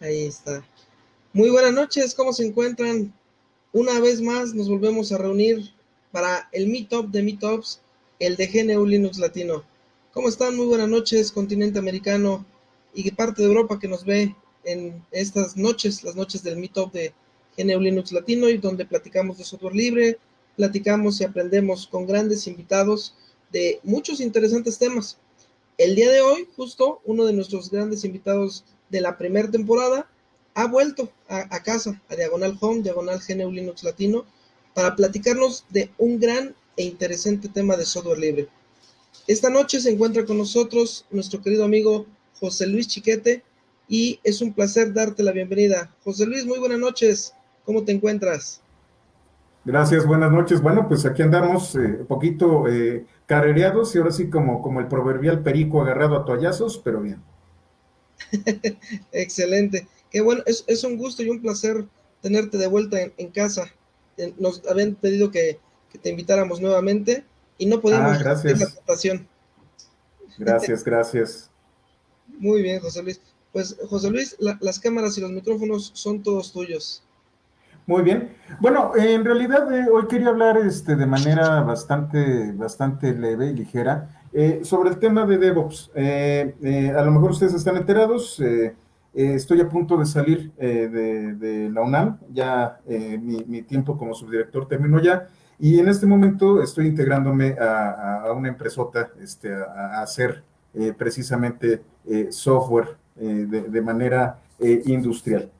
Ahí está. Muy buenas noches, ¿cómo se encuentran? Una vez más nos volvemos a reunir para el Meetup de Meetups, el de GNU Linux Latino. ¿Cómo están? Muy buenas noches, continente americano y parte de Europa que nos ve en estas noches, las noches del Meetup de GNU Linux Latino y donde platicamos de software libre, platicamos y aprendemos con grandes invitados de muchos interesantes temas. El día de hoy, justo uno de nuestros grandes invitados de la primera temporada ha vuelto a, casa, a Diagonal Home, Diagonal GNU Linux Latino, para platicarnos de un gran e interesante tema de software libre. Esta noche se encuentra con nosotros nuestro querido amigo José Luis Chiquete y es un placer darte la bienvenida. José Luis, muy buenas noches. ¿Cómo te encuentras? Gracias, buenas noches. Bueno, pues aquí andamos un eh, poquito eh, carrereados y ahora sí como, como el proverbial perico agarrado a toallazos, pero bien. Excelente. Qué bueno, es, un gusto y un placer tenerte de vuelta en, casa. Nos habían pedido que, te invitáramos nuevamente y no podemos ah, gracias. la tentación. Gracias, gracias. Muy bien, José Luis. Pues, José Luis, las cámaras y los micrófonos son todos tuyos. Muy bien. Bueno, en realidad eh, hoy quería hablar este, de manera bastante, bastante leve y ligera eh, sobre el tema de DevOps. Eh, a lo mejor ustedes están enterados, estoy a punto de salir de, la UNAM, ya mi, tiempo como subdirector terminó ya, y en este momento estoy integrándome a, una empresota este, a, hacer precisamente software de manera industrial.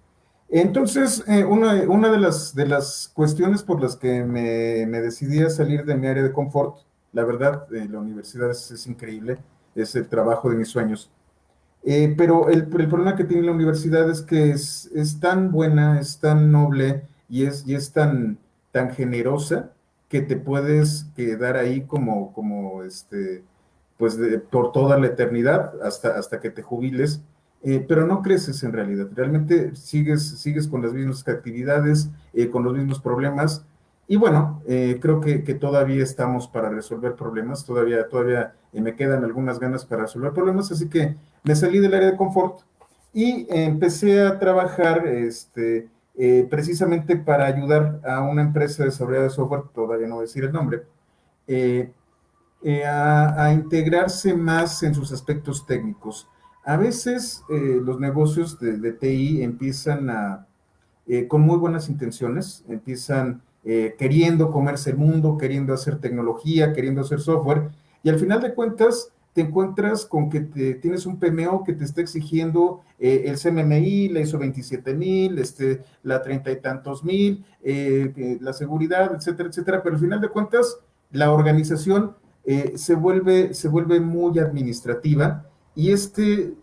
Entonces, eh, una, de las cuestiones por las que me, decidí a salir de mi área de confort, la verdad, eh, la universidad es, increíble, es el trabajo de mis sueños. Eh, pero el, problema que tiene la universidad es que es, tan buena, es tan noble y es, y es tan, tan generosa que te puedes quedar ahí como, como este, pues por toda la eternidad hasta, hasta que te jubiles eh, pero no creces en realidad, realmente sigues, sigues con las mismas actividades, con los mismos problemas, y bueno, eh, creo que, todavía estamos para resolver problemas, todavía, todavía me quedan algunas ganas para resolver problemas, así que me salí del área de confort y empecé a trabajar este, precisamente para ayudar a una empresa de de software, todavía no decir el nombre, a, integrarse más en sus aspectos técnicos. A veces eh, los negocios de, TI empiezan a, eh, con muy buenas intenciones, empiezan eh, queriendo comerse el mundo, queriendo hacer tecnología, queriendo hacer software, y al final de cuentas te encuentras con que tienes un PMO que te está exigiendo el CMMI, la ISO 27000, este, la treinta y tantos mil, la seguridad, etcétera, etcétera, pero al final de cuentas la organización se, vuelve, se vuelve muy administrativa y este,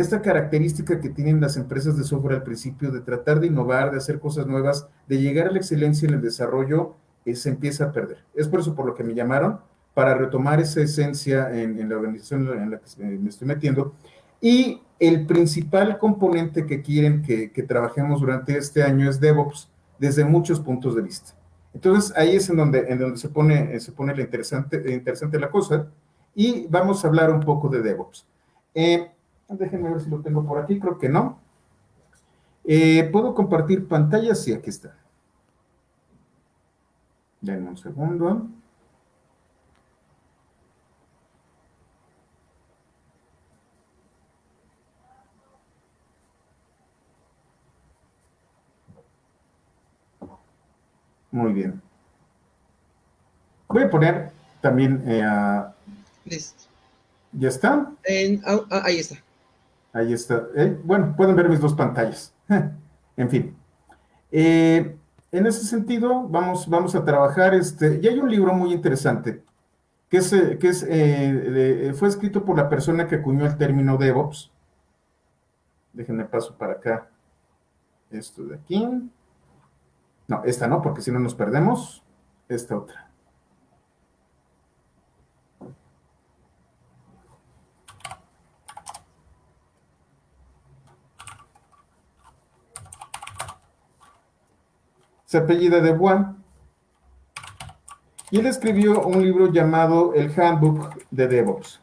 esta característica que tienen las empresas de software al principio de tratar de innovar, de hacer cosas nuevas, de llegar a la excelencia en el desarrollo, eh, se empieza a perder. Es por eso por lo que me llamaron, para retomar esa esencia en, la organización en la que me estoy metiendo. Y el principal componente que quieren que, trabajemos durante este año es DevOps, desde muchos puntos de vista. Entonces, ahí es en donde, en donde se pone, se pone la interesante, interesante la cosa, y vamos a hablar un poco de DevOps. Eh, déjenme ver si lo tengo por aquí, creo que no. Eh, ¿Puedo compartir pantalla? Sí, aquí está. Denme un segundo. Muy bien. Voy a poner también eh, a Listo. ¿Ya está? Ah, ah, ahí está. Ahí está. Eh, bueno, pueden ver mis dos pantallas. en fin. Eh, en ese sentido, vamos, vamos a trabajar. Este, y hay un libro muy interesante que, es, eh, que es, fue escrito por la persona que acuñó el término DevOps. Déjenme paso para acá. Esto de aquí. No, esta no, porque si no nos perdemos. Esta otra. Se apellida de Bois, y él escribió un libro llamado El Handbook de DevOps.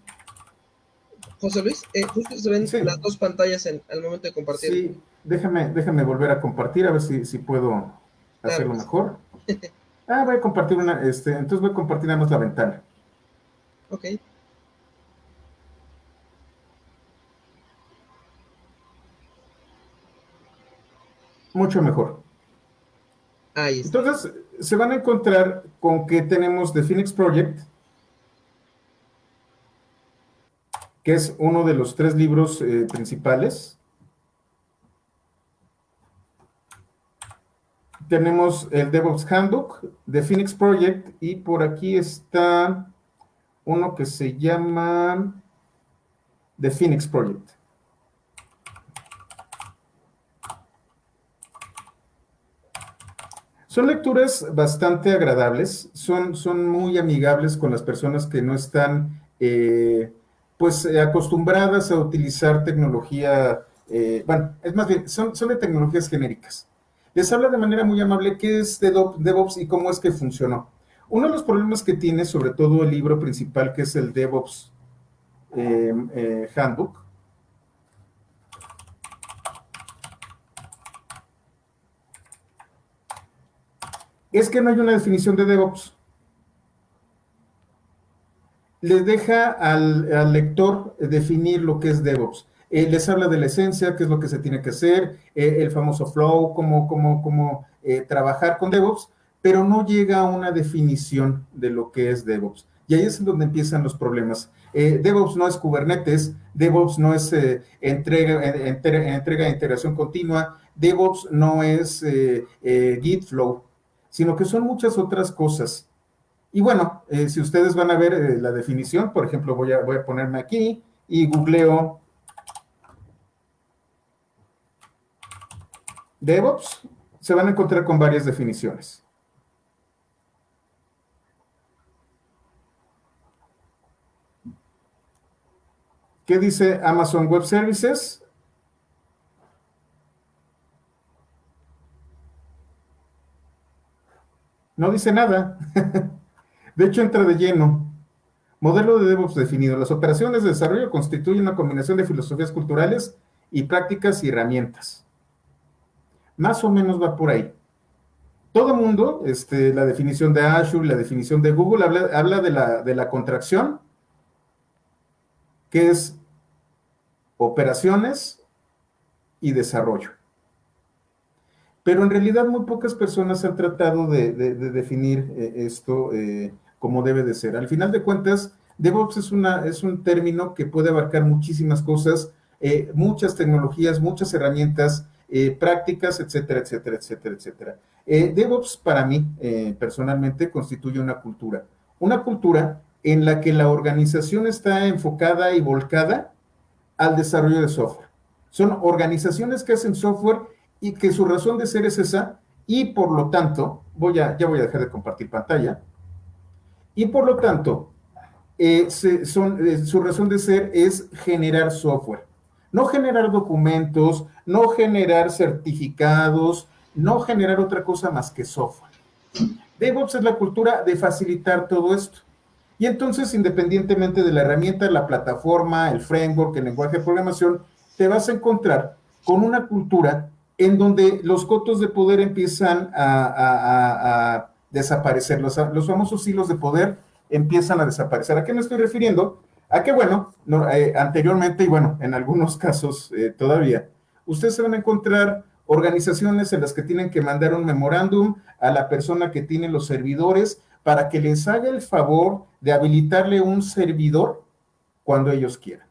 José Luis, eh, justo se ven las dos pantallas en, al momento de compartir. Sí, déjame, déjame volver a compartir, a ver si, si puedo hacerlo mejor. ah, voy a compartir una, este, entonces voy a compartir nada más la ventana. Ok. Mucho mejor. Entonces, se van a encontrar con que tenemos The Phoenix Project, que es uno de los tres libros eh, principales. Tenemos el DevOps Handbook, The Phoenix Project, y por aquí está uno que se llama The Phoenix Project. Son lecturas bastante agradables, son, son muy amigables con las personas que no están eh, pues eh, acostumbradas a utilizar tecnología, eh, bueno, es más bien, son, son de tecnologías genéricas. Les habla de manera muy amable qué es DevOps y cómo es que funcionó. Uno de los problemas que tiene, sobre todo el libro principal, que es el DevOps Handbook, es que no hay una definición de DevOps le deja al, lector definir lo que es DevOps. Eh, les habla de la esencia, qué es lo que se tiene que hacer, eh, el famoso flow, cómo, cómo, cómo eh, trabajar con DevOps, pero no llega a una definición de lo que es DevOps. Y ahí es donde empiezan los problemas. DevOps no es Kubernetes, DevOps no es entrega, entrega, de integración continua, DevOps no es Git Flow, sino que son muchas otras cosas y bueno, eh, si ustedes van a ver eh, la definición, por ejemplo, voy a, voy a ponerme aquí y googleo DevOps, se van a encontrar con varias definiciones. ¿Qué dice Amazon Web Services? No dice nada. De hecho, entra de lleno. Modelo de DevOps definido. Las operaciones de desarrollo constituyen una combinación de filosofías culturales y prácticas y herramientas. Más o menos va por ahí. Todo mundo, este, la definición de Azure, la definición de Google, habla, de, la, de la contracción, que es operaciones y desarrollo pero en realidad muy pocas personas han tratado de, definir eh, esto eh, como debe de ser. Al final de cuentas, DevOps es, una, es un término que puede abarcar muchísimas cosas, eh, muchas tecnologías, muchas herramientas, eh, prácticas, etcétera, etcétera, etcétera, etcétera. Eh, DevOps para mí, personalmente, constituye una cultura. Una cultura en la que la organización está enfocada y volcada al desarrollo de software. Son organizaciones que hacen software y que su razón de ser es esa, y por lo tanto, voy a, ya voy a dejar de compartir pantalla, y por lo tanto, eh, son, eh, su razón de ser es generar software. No generar documentos, no generar certificados, no generar otra cosa más que software. DevOps es la cultura de facilitar todo esto. Y entonces, independientemente de la herramienta, la plataforma, el framework, el lenguaje de programación, te vas a encontrar con una cultura en donde los cotos de poder empiezan a desaparecer. Los, famosos hilos de poder empiezan a desaparecer. ¿A qué me estoy refiriendo? A que, bueno, eh, anteriormente y bueno, en algunos casos eh, todavía, ustedes se van a encontrar organizaciones en las que tienen que mandar un memorándum a la persona que tiene los servidores para que les haga el favor de habilitarle un servidor cuando ellos quieran.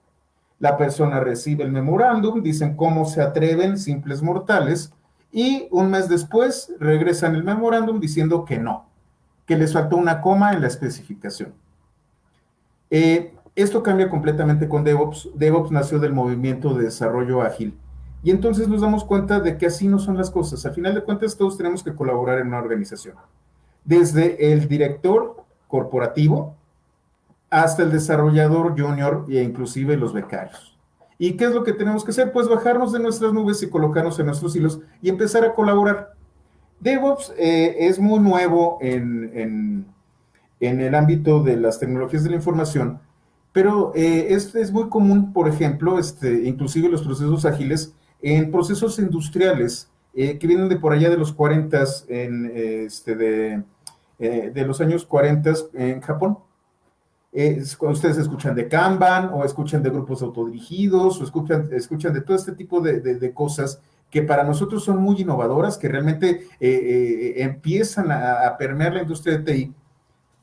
La persona recibe el memorándum, dicen cómo se atreven simples mortales y un mes después regresan el memorándum diciendo que no, que les faltó una coma en la especificación. Eh, esto cambia completamente con DevOps. DevOps nació del movimiento de desarrollo ágil. Y entonces nos damos cuenta de que así no son las cosas. Al final de cuentas, todos tenemos que colaborar en una organización. Desde el director corporativo hasta el desarrollador junior e inclusive los becarios. ¿Y qué es lo que tenemos que hacer? Pues bajarnos de nuestras nubes y colocarnos en nuestros hilos y empezar a colaborar. DevOps eh, es muy nuevo en, en, el ámbito de las tecnologías de la información Pero eh, es, muy común, por ejemplo, este, inclusive los procesos ágiles, en procesos industriales eh, que vienen de por allá de los 40, en, este, de, de los años 40 en Japón. Ustedes escuchan de Kanban o escuchan de grupos autodirigidos o escuchan, escuchan de todo este tipo de, de, cosas que para nosotros son muy innovadoras, que realmente empiezan a, permear la industria de TI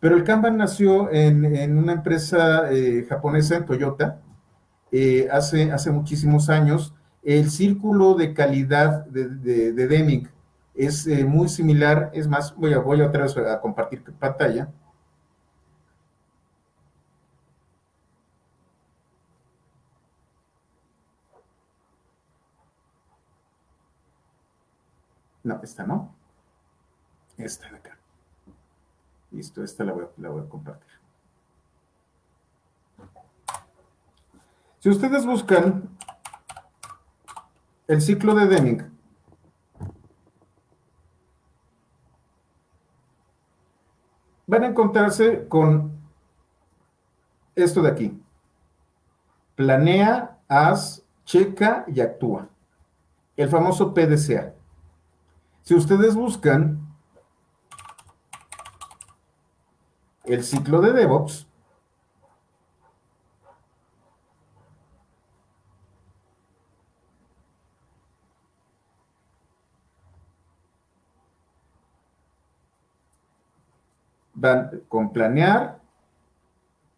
pero el Kanban nació en, una empresa eh, japonesa, en Toyota, eh, hace, hace muchísimos años. El círculo de calidad de, Deming es eh, muy similar. Es más, voy a, voy otra vez a compartir pantalla. No, esta no. Esta de acá. Listo, esta la voy, a compartir. Si ustedes buscan el ciclo de Deming, van a encontrarse con esto de aquí. Planea, haz, checa y actúa. El famoso PDCA. Si ustedes buscan el ciclo de DevOps van con planear,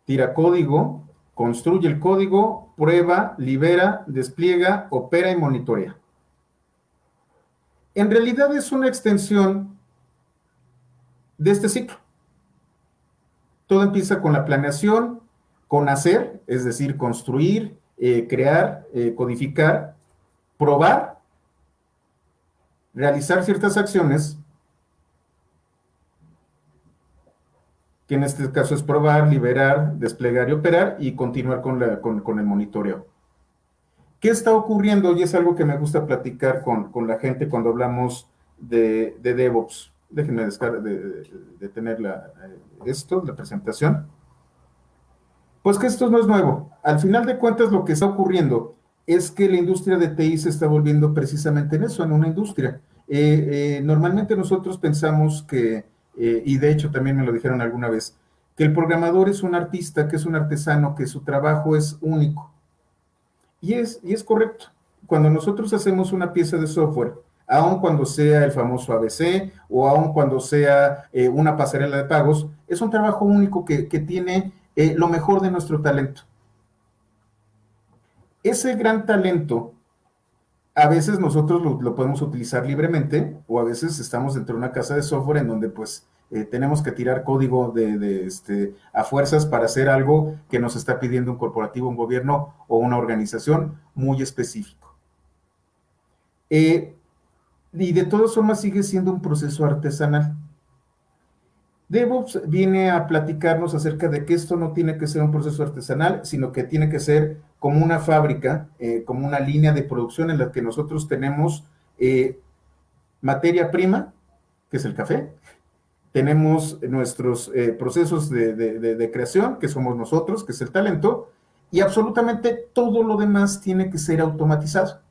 tira código, construye el código, prueba, libera, despliega, opera y monitorea. En realidad es una extensión de este ciclo. Todo empieza con la planeación, con hacer, es decir, construir, eh, crear, eh, codificar, probar, realizar ciertas acciones, que en este caso es probar, liberar, desplegar y operar, y continuar con, el monitoreo. ¿Qué está ocurriendo? Y es algo que me gusta platicar con, la gente cuando hablamos de, de DevOps. Déjenme de, de, la, eh, esto, la presentación. Pues que esto no es nuevo. Al final de cuentas, lo que está ocurriendo es que la industria de TI se está volviendo precisamente en eso, en una industria. Eh, eh, normalmente nosotros pensamos que, y de hecho también me lo dijeron alguna vez, que el programador es un artista, que es un artesano, que su trabajo es único. Y es, y es correcto. Cuando nosotros hacemos una pieza de software, aun cuando sea el famoso ABC o aun cuando sea eh, una pasarela de pagos, es un trabajo único que, tiene eh, lo mejor de nuestro talento. Ese gran talento, a veces nosotros lo, podemos utilizar libremente o a veces estamos dentro de una casa de software en donde pues eh, tenemos que tirar código de, este, a fuerzas para hacer algo que nos está pidiendo un corporativo, un gobierno o una organización muy específico. Y de todas formas sigue siendo un proceso artesanal. DevOps viene a platicarnos acerca de que esto no tiene que ser un proceso artesanal, sino que tiene que ser como una fábrica, eh, como una línea de producción en la que nosotros tenemos eh, materia prima, que es el café, tenemos nuestros eh, procesos de creación, que somos nosotros, que es el talento, y absolutamente todo lo demás tiene que ser automatizado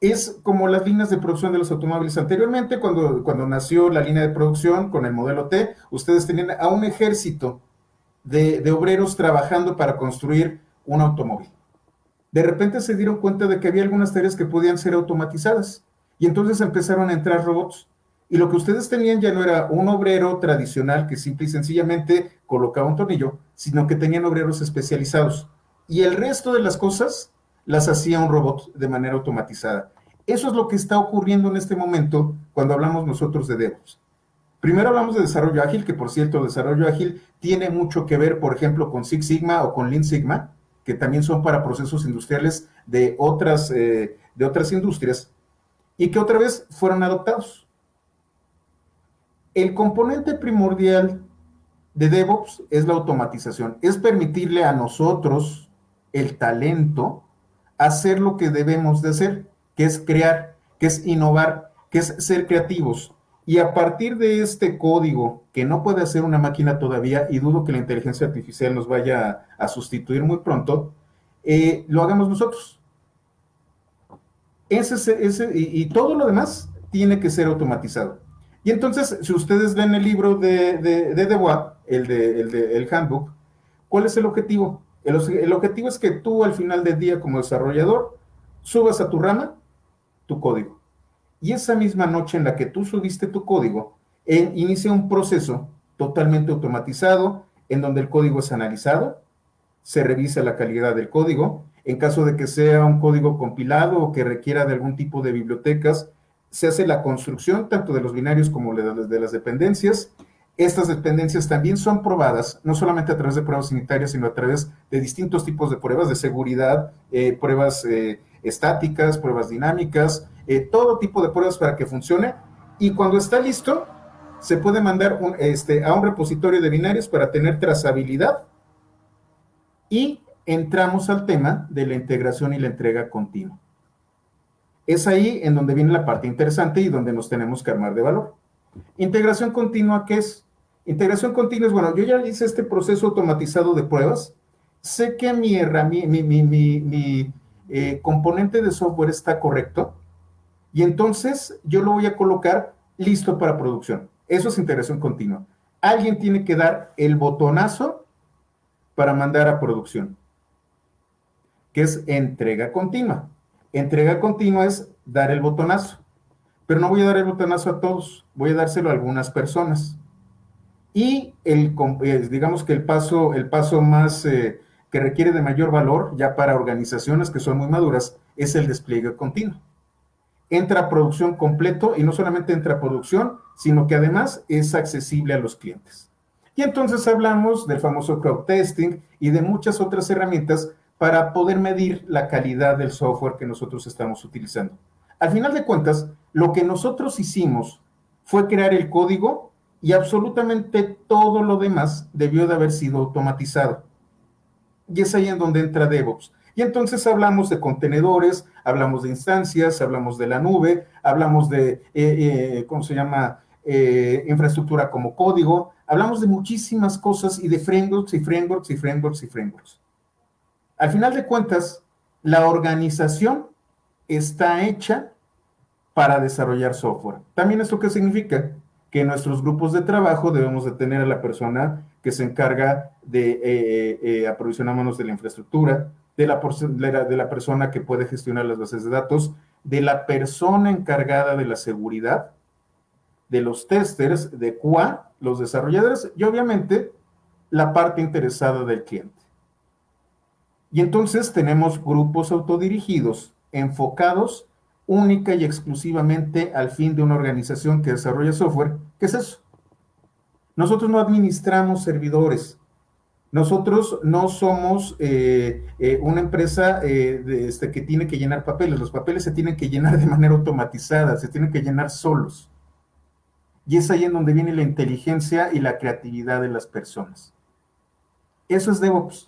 es como las líneas de producción de los automóviles. Anteriormente, cuando, cuando nació la línea de producción con el modelo T, ustedes tenían a un ejército de, de, obreros trabajando para construir un automóvil. De repente se dieron cuenta de que había algunas tareas que podían ser automatizadas y entonces empezaron a entrar robots. Y lo que ustedes tenían ya no era un obrero tradicional que simple y sencillamente colocaba un tornillo, sino que tenían obreros especializados. Y el resto de las cosas las hacía un robot de manera automatizada. Eso es lo que está ocurriendo en este momento cuando hablamos nosotros de DevOps. Primero hablamos de desarrollo ágil, que por cierto, desarrollo ágil tiene mucho que ver, por ejemplo, con Six Sigma o con Lean Sigma, que también son para procesos industriales de otras, eh, de otras industrias, y que otra vez fueron adoptados. El componente primordial de DevOps es la automatización, es permitirle a nosotros el talento hacer lo que debemos de hacer, que es crear, que es innovar, que es ser creativos. Y a partir de este código que no puede hacer una máquina todavía, y dudo que la inteligencia artificial nos vaya a, sustituir muy pronto, eh, lo hagamos nosotros. Ese, ese, y, todo lo demás tiene que ser automatizado. Y entonces, si ustedes ven el libro de, de, de el, de, el, de, el handbook, ¿cuál es el objetivo? El, el objetivo es que tú al final del día como desarrollador subas a tu rama tu código. Y esa misma noche en la que tú subiste tu código, inicia un proceso totalmente automatizado en donde el código es analizado, se revisa la calidad del código, en caso de que sea un código compilado o que requiera de algún tipo de bibliotecas, se hace la construcción tanto de los binarios como de las dependencias. Estas dependencias también son probadas, no solamente a través de pruebas sanitarias, sino a través de distintos tipos de pruebas de seguridad, eh, pruebas eh, estáticas, pruebas dinámicas, eh, todo tipo de pruebas para que funcione. Y cuando está listo, se puede mandar este, a un repositorio de binarios para tener trazabilidad. Y entramos al tema de la integración y la entrega continua. Es ahí en donde viene la parte interesante y donde nos tenemos que armar de valor. Integración continua, ¿qué es? Integración continua es, bueno, yo ya hice este proceso automatizado de pruebas, sé que mi, mi, eh, componente de software está correcto y entonces yo lo voy a colocar listo para producción. Eso es integración continua. Alguien tiene que dar el botonazo para mandar a producción, que es entrega continua. Entrega continua es dar el botonazo, pero no voy a dar el botonazo a todos, voy a dárselo a algunas personas. Y el, eh, digamos que el paso, el paso más eh, que requiere de mayor valor ya para organizaciones que son muy maduras es el despliegue continuo. Entra a producción completo y no solamente entra a producción, sino que además es accesible a los clientes. Y entonces hablamos del famoso crowd testing y de muchas otras herramientas para poder medir la calidad del software que nosotros estamos utilizando. Al final de cuentas, lo que nosotros hicimos fue crear el código y absolutamente todo lo demás debió de haber sido automatizado. Y es ahí en donde entra DevOps. Y entonces hablamos de contenedores, hablamos de instancias, hablamos de la nube, hablamos de, eh, eh, ¿cómo se llama? Eh, infraestructura como código, hablamos de muchísimas cosas y de frameworks y frameworks y frameworks y frameworks. Al final de cuentas, la organización está hecha para desarrollar software. También esto qué significa que en nuestros grupos de trabajo debemos de tener a la persona que se encarga de eh, eh, eh aprovisionarnos de la infraestructura, de la, de la persona que puede gestionar las bases de datos, de la persona encargada de la seguridad, de los testers, de QA, los desarrolladores y obviamente la parte interesada del cliente. Y entonces tenemos grupos autodirigidos enfocados única y exclusivamente al fin de una organización que desarrolla software. ¿Qué es eso? Nosotros no administramos servidores. Nosotros no somos eh, eh, una empresa eh, este, que tiene que llenar papeles. Los papeles se tienen que llenar de manera automatizada, se tienen que llenar solos. Y es ahí en donde viene la inteligencia y la creatividad de las personas. Eso es DevOps.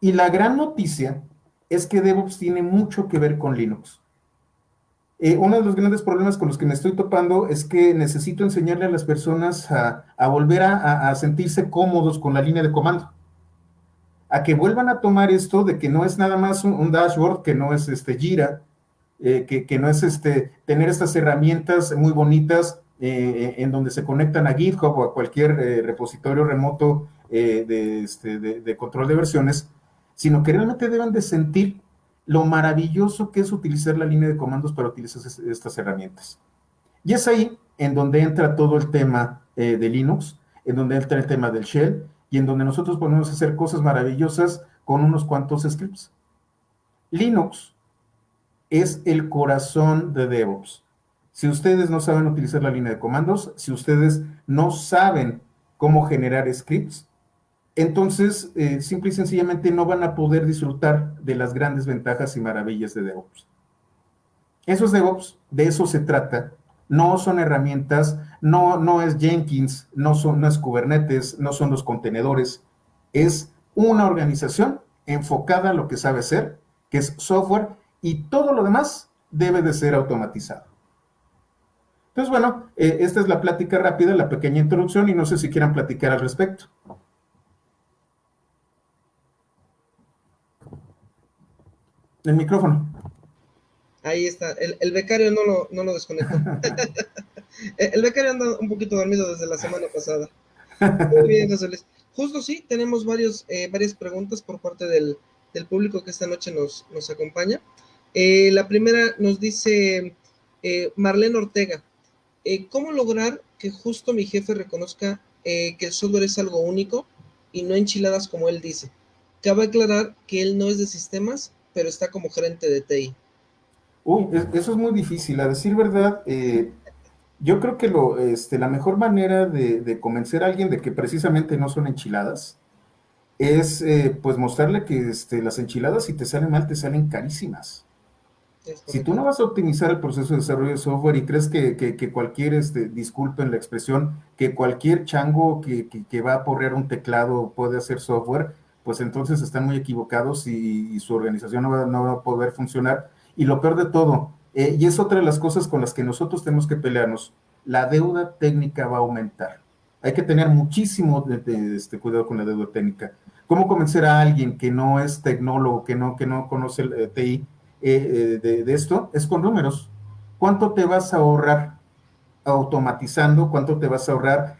Y la gran noticia es que DevOps tiene mucho que ver con Linux. Eh, uno de los grandes problemas con los que me estoy topando es que necesito enseñarle a las personas a, volver a, sentirse cómodos con la línea de comando. A que vuelvan a tomar esto de que no es nada más un, dashboard, que no es este Jira, eh, que, no es este, tener estas herramientas muy bonitas eh, en donde se conectan a GitHub o a cualquier repositorio remoto este, de, de control de versiones, sino que realmente deben de sentir lo maravilloso que es utilizar la línea de comandos para utilizar estas herramientas. Y es ahí en donde entra todo el tema eh, de Linux, en donde entra el tema del shell y en donde nosotros podemos hacer cosas maravillosas con unos cuantos scripts. Linux es el corazón de DevOps. Si ustedes no saben utilizar la línea de comandos, si ustedes no saben cómo generar scripts, entonces eh, simple y sencillamente no van a poder disfrutar de las grandes ventajas y maravillas de DevOps. Esos DevOps, de eso se trata. No son herramientas, no, no es Jenkins, no, son, no es Kubernetes, no son los contenedores. Es una organización enfocada a lo que sabe hacer, que es software, y todo lo demás debe de ser automatizado. Entonces, bueno, eh, esta es la plática rápida, la pequeña introducción y no sé si quieran platicar al respecto. El micrófono. Ahí está. El, becario no lo, no lo desconectó. el becario anda un poquito dormido desde la semana pasada. Muy bien, José Luis. Justo sí, tenemos varios, eh, varias preguntas por parte del, del, público que esta noche nos, nos acompaña. Eh, la primera nos dice eh, Marlene Ortega. ¿Cómo lograr que justo mi jefe reconozca que el software es algo único y no enchiladas como él dice? Cabe aclarar que él no es de sistemas, pero está como gerente de TI. Uy, eso es muy difícil. A decir verdad, yo creo que lo, este, la mejor manera de, convencer a alguien de que precisamente no son enchiladas es eh, pues mostrarle que este, las enchiladas si te salen mal te salen carísimas. Si tú no vas a optimizar el proceso de desarrollo de software y crees que, cualquier, este, disculpen la expresión, que cualquier chango que, va a porrear un teclado puede hacer software, pues entonces están muy equivocados y, su organización no va, a poder funcionar. Y lo peor de todo, eh, y es otra de las cosas con las que nosotros tenemos que pelearnos. La deuda técnica va a aumentar. Hay que tener muchísimo este, cuidado con la deuda técnica. ¿Cómo convencer a alguien que no es tecnólogo, que no, que no conoce el eh, TI eh, de, esto? Es con números. ¿Cuánto te vas a ahorrar automatizando? ¿Cuánto te vas a ahorrar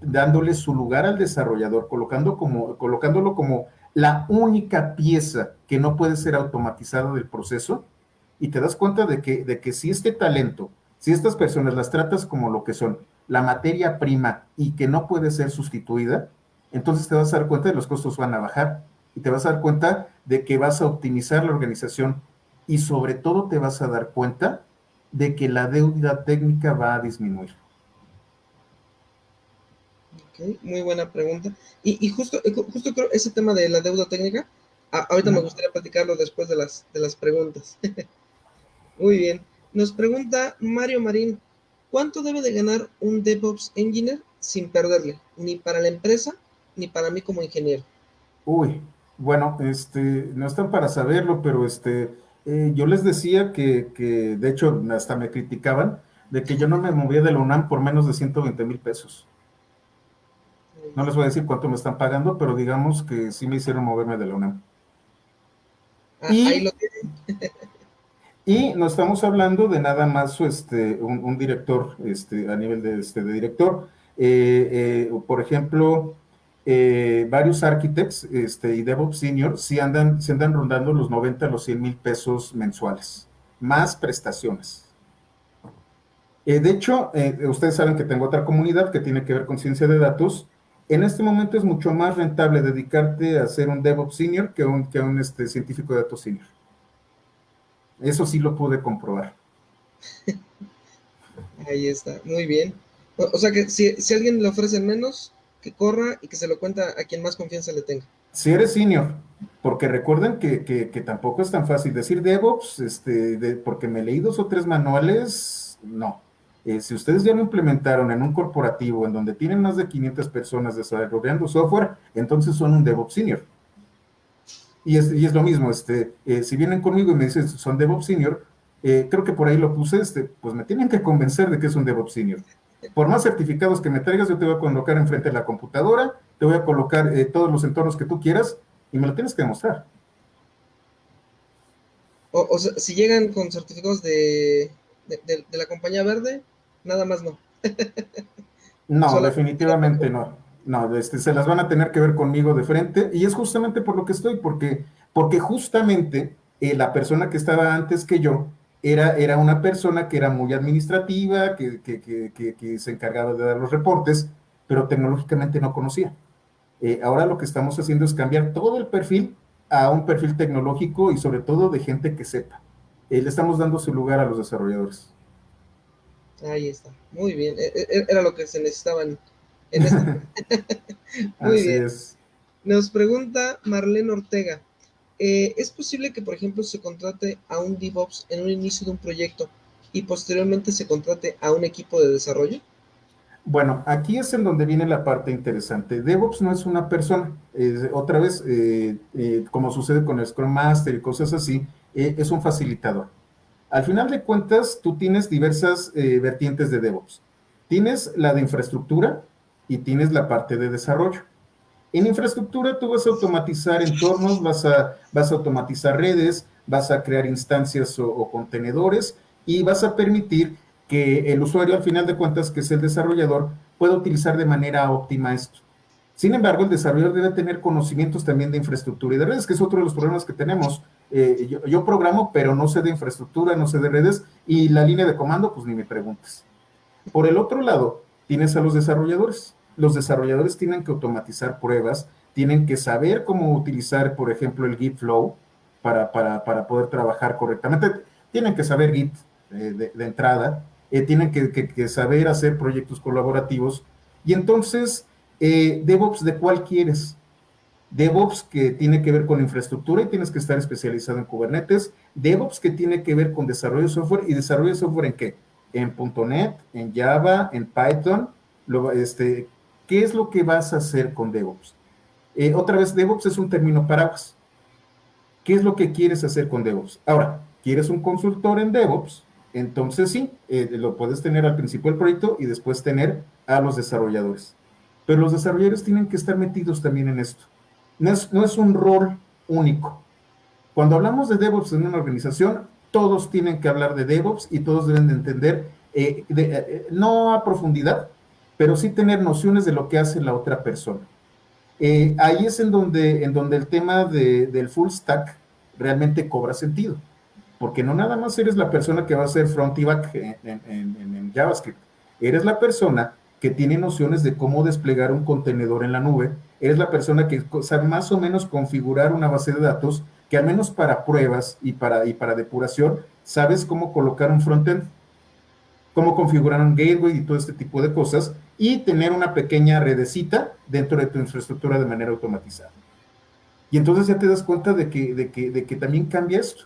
dándole su lugar al desarrollador, colocando como, colocándolo como la única pieza que no puede ser automatizada del proceso? y te das cuenta de que, de que si este talento, si estas personas las tratas como lo que son, la materia prima y que no puede ser sustituida, entonces te vas a dar cuenta de que los costos van a bajar y te vas a dar cuenta de que vas a optimizar la organización y sobre todo te vas a dar cuenta de que la deuda técnica va a disminuir. Okay, muy buena pregunta. Y, justo, justo creo ese tema de la deuda técnica, ahorita me gustaría platicarlo después de las, de las preguntas. Muy bien. Nos pregunta Mario Marín, ¿cuánto debe de ganar un DevOps Engineer sin perderle? Ni para la empresa, ni para mí como ingeniero. Uy, bueno, este, no están para saberlo, pero este, eh, yo les decía que, de hecho, hasta me criticaban de que yo no me movía de la UNAM por menos de 120 mil pesos. No les voy a decir cuánto me están pagando, pero digamos que sí me hicieron moverme de la UNAM. Ah, ahí lo tienen. Y no estamos hablando de nada más este, un, director este, a nivel de, este, de director. Eh, eh, por ejemplo, eh, varios architects este, y DevOps Senior sí andan, se andan rondando los 90 a los 100 mil pesos mensuales, más prestaciones. de hecho, ustedes saben que tengo otra comunidad que tiene que ver con ciencia de datos. En este momento es mucho más rentable dedicarte a ser un DevOps Senior que un, que un este, científico de datos Senior. Eso sí lo pude comprobar. Ahí está, muy bien. O, sea que si, alguien le ofrece menos, que corra y que se lo cuenta a quien más confianza le tenga. Si eres senior, porque recuerden que, tampoco es tan fácil decir DevOps, este, porque me leí dos o tres manuales, no. Eh, si ustedes ya lo implementaron en un corporativo en donde tienen más de 500 personas desarrollando software, entonces son un DevOps senior. Y es, y es lo mismo, este, eh, si vienen conmigo y me dicen son DevOps Senior, eh, creo que por ahí lo puse, este, pues me tienen que convencer de que es un DevOps Senior. Por más certificados que me traigas, yo te voy a colocar enfrente de la computadora, te voy a colocar eh, todos los entornos que tú quieras y me lo tienes que demostrar. O, sea, si llegan con certificados de, de, la compañía verde, nada más no. no, definitivamente no. No, este, se las van a tener que ver conmigo de frente y es justamente por lo que estoy, porque, porque justamente eh, la persona que estaba antes que yo era, era una persona que era muy administrativa, que, que, se encargaba de dar los reportes, pero tecnológicamente no conocía. Eh, ahora lo que estamos haciendo es cambiar todo el perfil a un perfil tecnológico y sobre todo de gente que sepa. Eh, le estamos dando su lugar a los desarrolladores. Ahí está, muy bien. E, e, era lo que se necesitaban este Muy bien. Nos pregunta Marlene Ortega. Eh, ¿Es posible que, por ejemplo, se contrate a un DevOps en un inicio de un proyecto y posteriormente se contrate a un equipo de desarrollo? Bueno, aquí es en donde viene la parte interesante. DevOps no es una persona. otra vez, eh, eh, como sucede con el Scrum Master y cosas así, es un facilitador. Al final de cuentas, tú tienes diversas vertientes de DevOps. Tienes la de infraestructura y tienes la parte de desarrollo. En infraestructura tú vas a automatizar entornos, vas a, vas a automatizar redes, vas a crear instancias o, contenedores y vas a permitir que el usuario, al final de cuentas, que es el desarrollador, pueda utilizar de manera óptima esto. Sin embargo, el desarrollador debe tener conocimientos también de infraestructura y de redes, que es otro de los problemas que tenemos. Eh, yo, programo, pero no sé de infraestructura, no sé de redes, y la línea de comando, pues ni me preguntes. Por el otro lado, tienes a los desarrolladores. Los desarrolladores tienen que automatizar pruebas, tienen que saber cómo utilizar, por ejemplo, el Git Flow para, para, poder trabajar correctamente. Tienen que saber Git eh, de, entrada, eh, tienen que, saber hacer proyectos colaborativos. Y entonces, eh, DevOps, ¿de cuál quieres? DevOps que tiene que ver con infraestructura y tienes que estar especializado en Kubernetes. DevOps que tiene que ver con desarrollo de software y desarrollo de software en qué? En .NET, en Java, en Python. este, ¿Qué es lo que vas a hacer con DevOps? otra vez, DevOps es un término paraguas. ¿Qué es lo que quieres hacer con DevOps? Ahora, ¿quieres un consultor en DevOps? Entonces sí, eh, lo puedes tener al principio del proyecto y después tener a los desarrolladores. Pero los desarrolladores tienen que estar metidos también en esto. No es, un rol único. Cuando hablamos de DevOps en una organización, todos tienen que hablar de DevOps y todos deben de entender, eh, eh, no a profundidad, pero sí tener nociones de lo que hace la otra persona. Eh, ahí es en donde, en donde el tema del full stack realmente cobra sentido, porque no nada más eres la persona que va a hacer front y back en, JavaScript, eres la persona que tiene nociones de cómo desplegar un contenedor en la nube, eres la persona que sabe más o menos configurar una base de datos, que al menos para pruebas y para, y para depuración, sabes cómo colocar un frontend, cómo configurar un gateway y todo este tipo de cosas, y tener una pequeña redecita dentro de tu infraestructura de manera automatizada. Y entonces ya te das cuenta de que, de que, también cambia esto.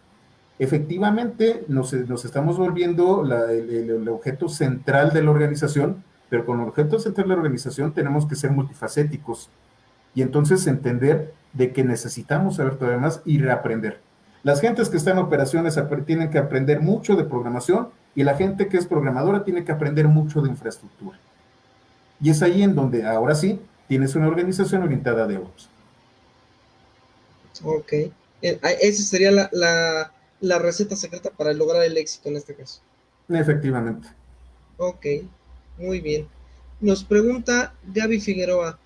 Efectivamente, nos, nos estamos volviendo el, objeto central de la organización, pero con el objeto central de la organización tenemos que ser multifacéticos y entonces entender de que necesitamos saber todavía más y reaprender. Las gentes que están en operaciones tienen que aprender mucho de programación y la gente que es programadora tiene que aprender mucho de infraestructura. Y es ahí en donde ahora sí tienes una organización orientada a DevOps. Ok. Eh, esa sería la, receta secreta para lograr el éxito en este caso. Efectivamente. Ok, muy bien. Nos pregunta Gaby Figueroa,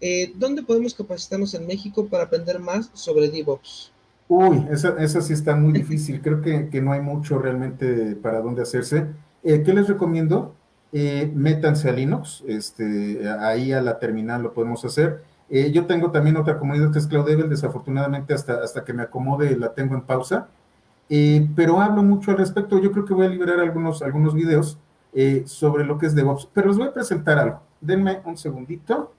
eh, ¿dónde podemos capacitarnos en México para aprender más sobre DevOps? Uy, esa, sí está muy difícil. Creo que, no hay mucho realmente para dónde hacerse. Eh, ¿Qué les recomiendo? Eh, métanse a Linux, este, ahí a la terminal lo podemos hacer. Eh, yo tengo también otra comunidad que es Cloudable, desafortunadamente hasta, hasta que me acomode la tengo en pausa, eh, pero hablo mucho al respecto. Yo creo que voy a liberar algunos, algunos videos eh, sobre lo que es DevOps, pero les voy a presentar algo. Denme un segundito.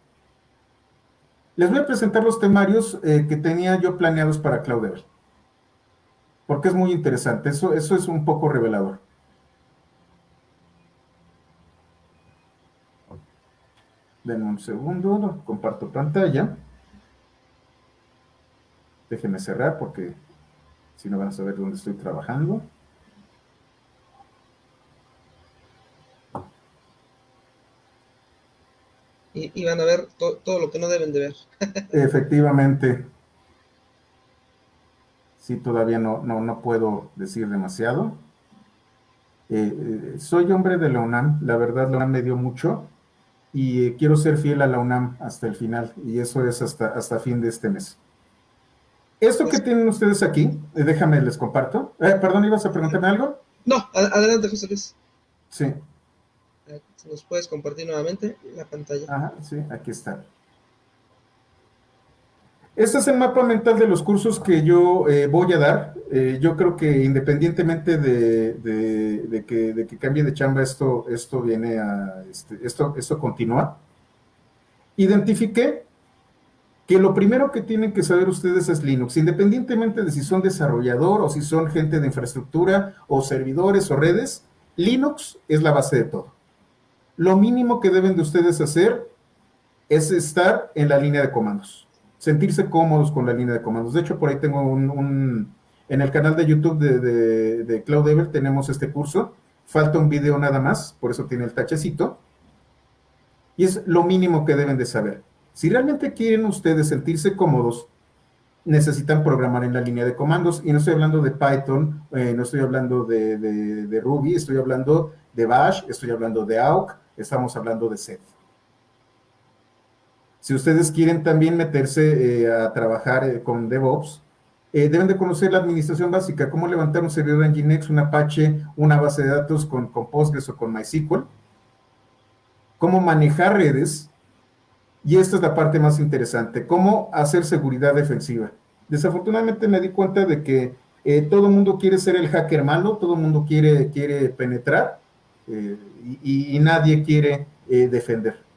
Les voy a presentar los temarios que tenía yo planeados para Cloudable, porque es muy interesante. Eso, eso es un poco revelador. Denme un segundo, comparto pantalla. Déjenme cerrar porque si no van a saber dónde estoy trabajando. Y, van a ver todo lo que no deben de ver. Efectivamente. Sí, todavía no, no, puedo decir demasiado. Eh, eh, soy hombre de la UNAM, la verdad la UNAM me dio mucho y eh, quiero ser fiel a la UNAM hasta el final, y eso es hasta, hasta fin de este mes. Esto que tienen ustedes aquí, eh, déjame, les comparto. Eh, perdón, ¿ibas a preguntarme algo? No, adelante, José Luis. Sí. ¿Nos puedes compartir nuevamente la pantalla? Ajá, sí, aquí está. Este es el mapa mental de los cursos que yo eh, voy a dar. Eh, yo creo que independientemente de, que, cambie de chamba, esto, esto viene a, este, esto, esto continúa. Identifiqué que lo primero que tienen que saber ustedes es Linux, independientemente de si son desarrollador o si son gente de infraestructura o servidores o redes, Linux es la base de todo. Lo mínimo que deben de ustedes hacer es estar en la línea de comandos sentirse cómodos con la línea de comandos. De hecho, por ahí tengo un, En el canal de YouTube de, de, de Cloud tenemos este curso. Falta un video nada más, por eso tiene el tachecito. Y es lo mínimo que deben de saber. Si realmente quieren ustedes sentirse cómodos, necesitan programar en la línea de comandos. Y no estoy hablando de Python, eh, no estoy hablando de, de, Ruby, estoy hablando de Bash, estoy hablando de AUK, estamos hablando de Set. Si ustedes quieren también meterse eh, a trabajar eh, con DevOps, eh, deben de conocer la administración básica, cómo levantar un servidor en Nginx, un Apache, una base de datos con, con Postgres o con MySQL, cómo manejar redes, y esta es la parte más interesante, cómo hacer seguridad defensiva. Desafortunadamente me di cuenta de que todo el mundo quiere ser el hacker malo, todo el mundo quiere, quiere penetrar y, y, nadie quiere defender.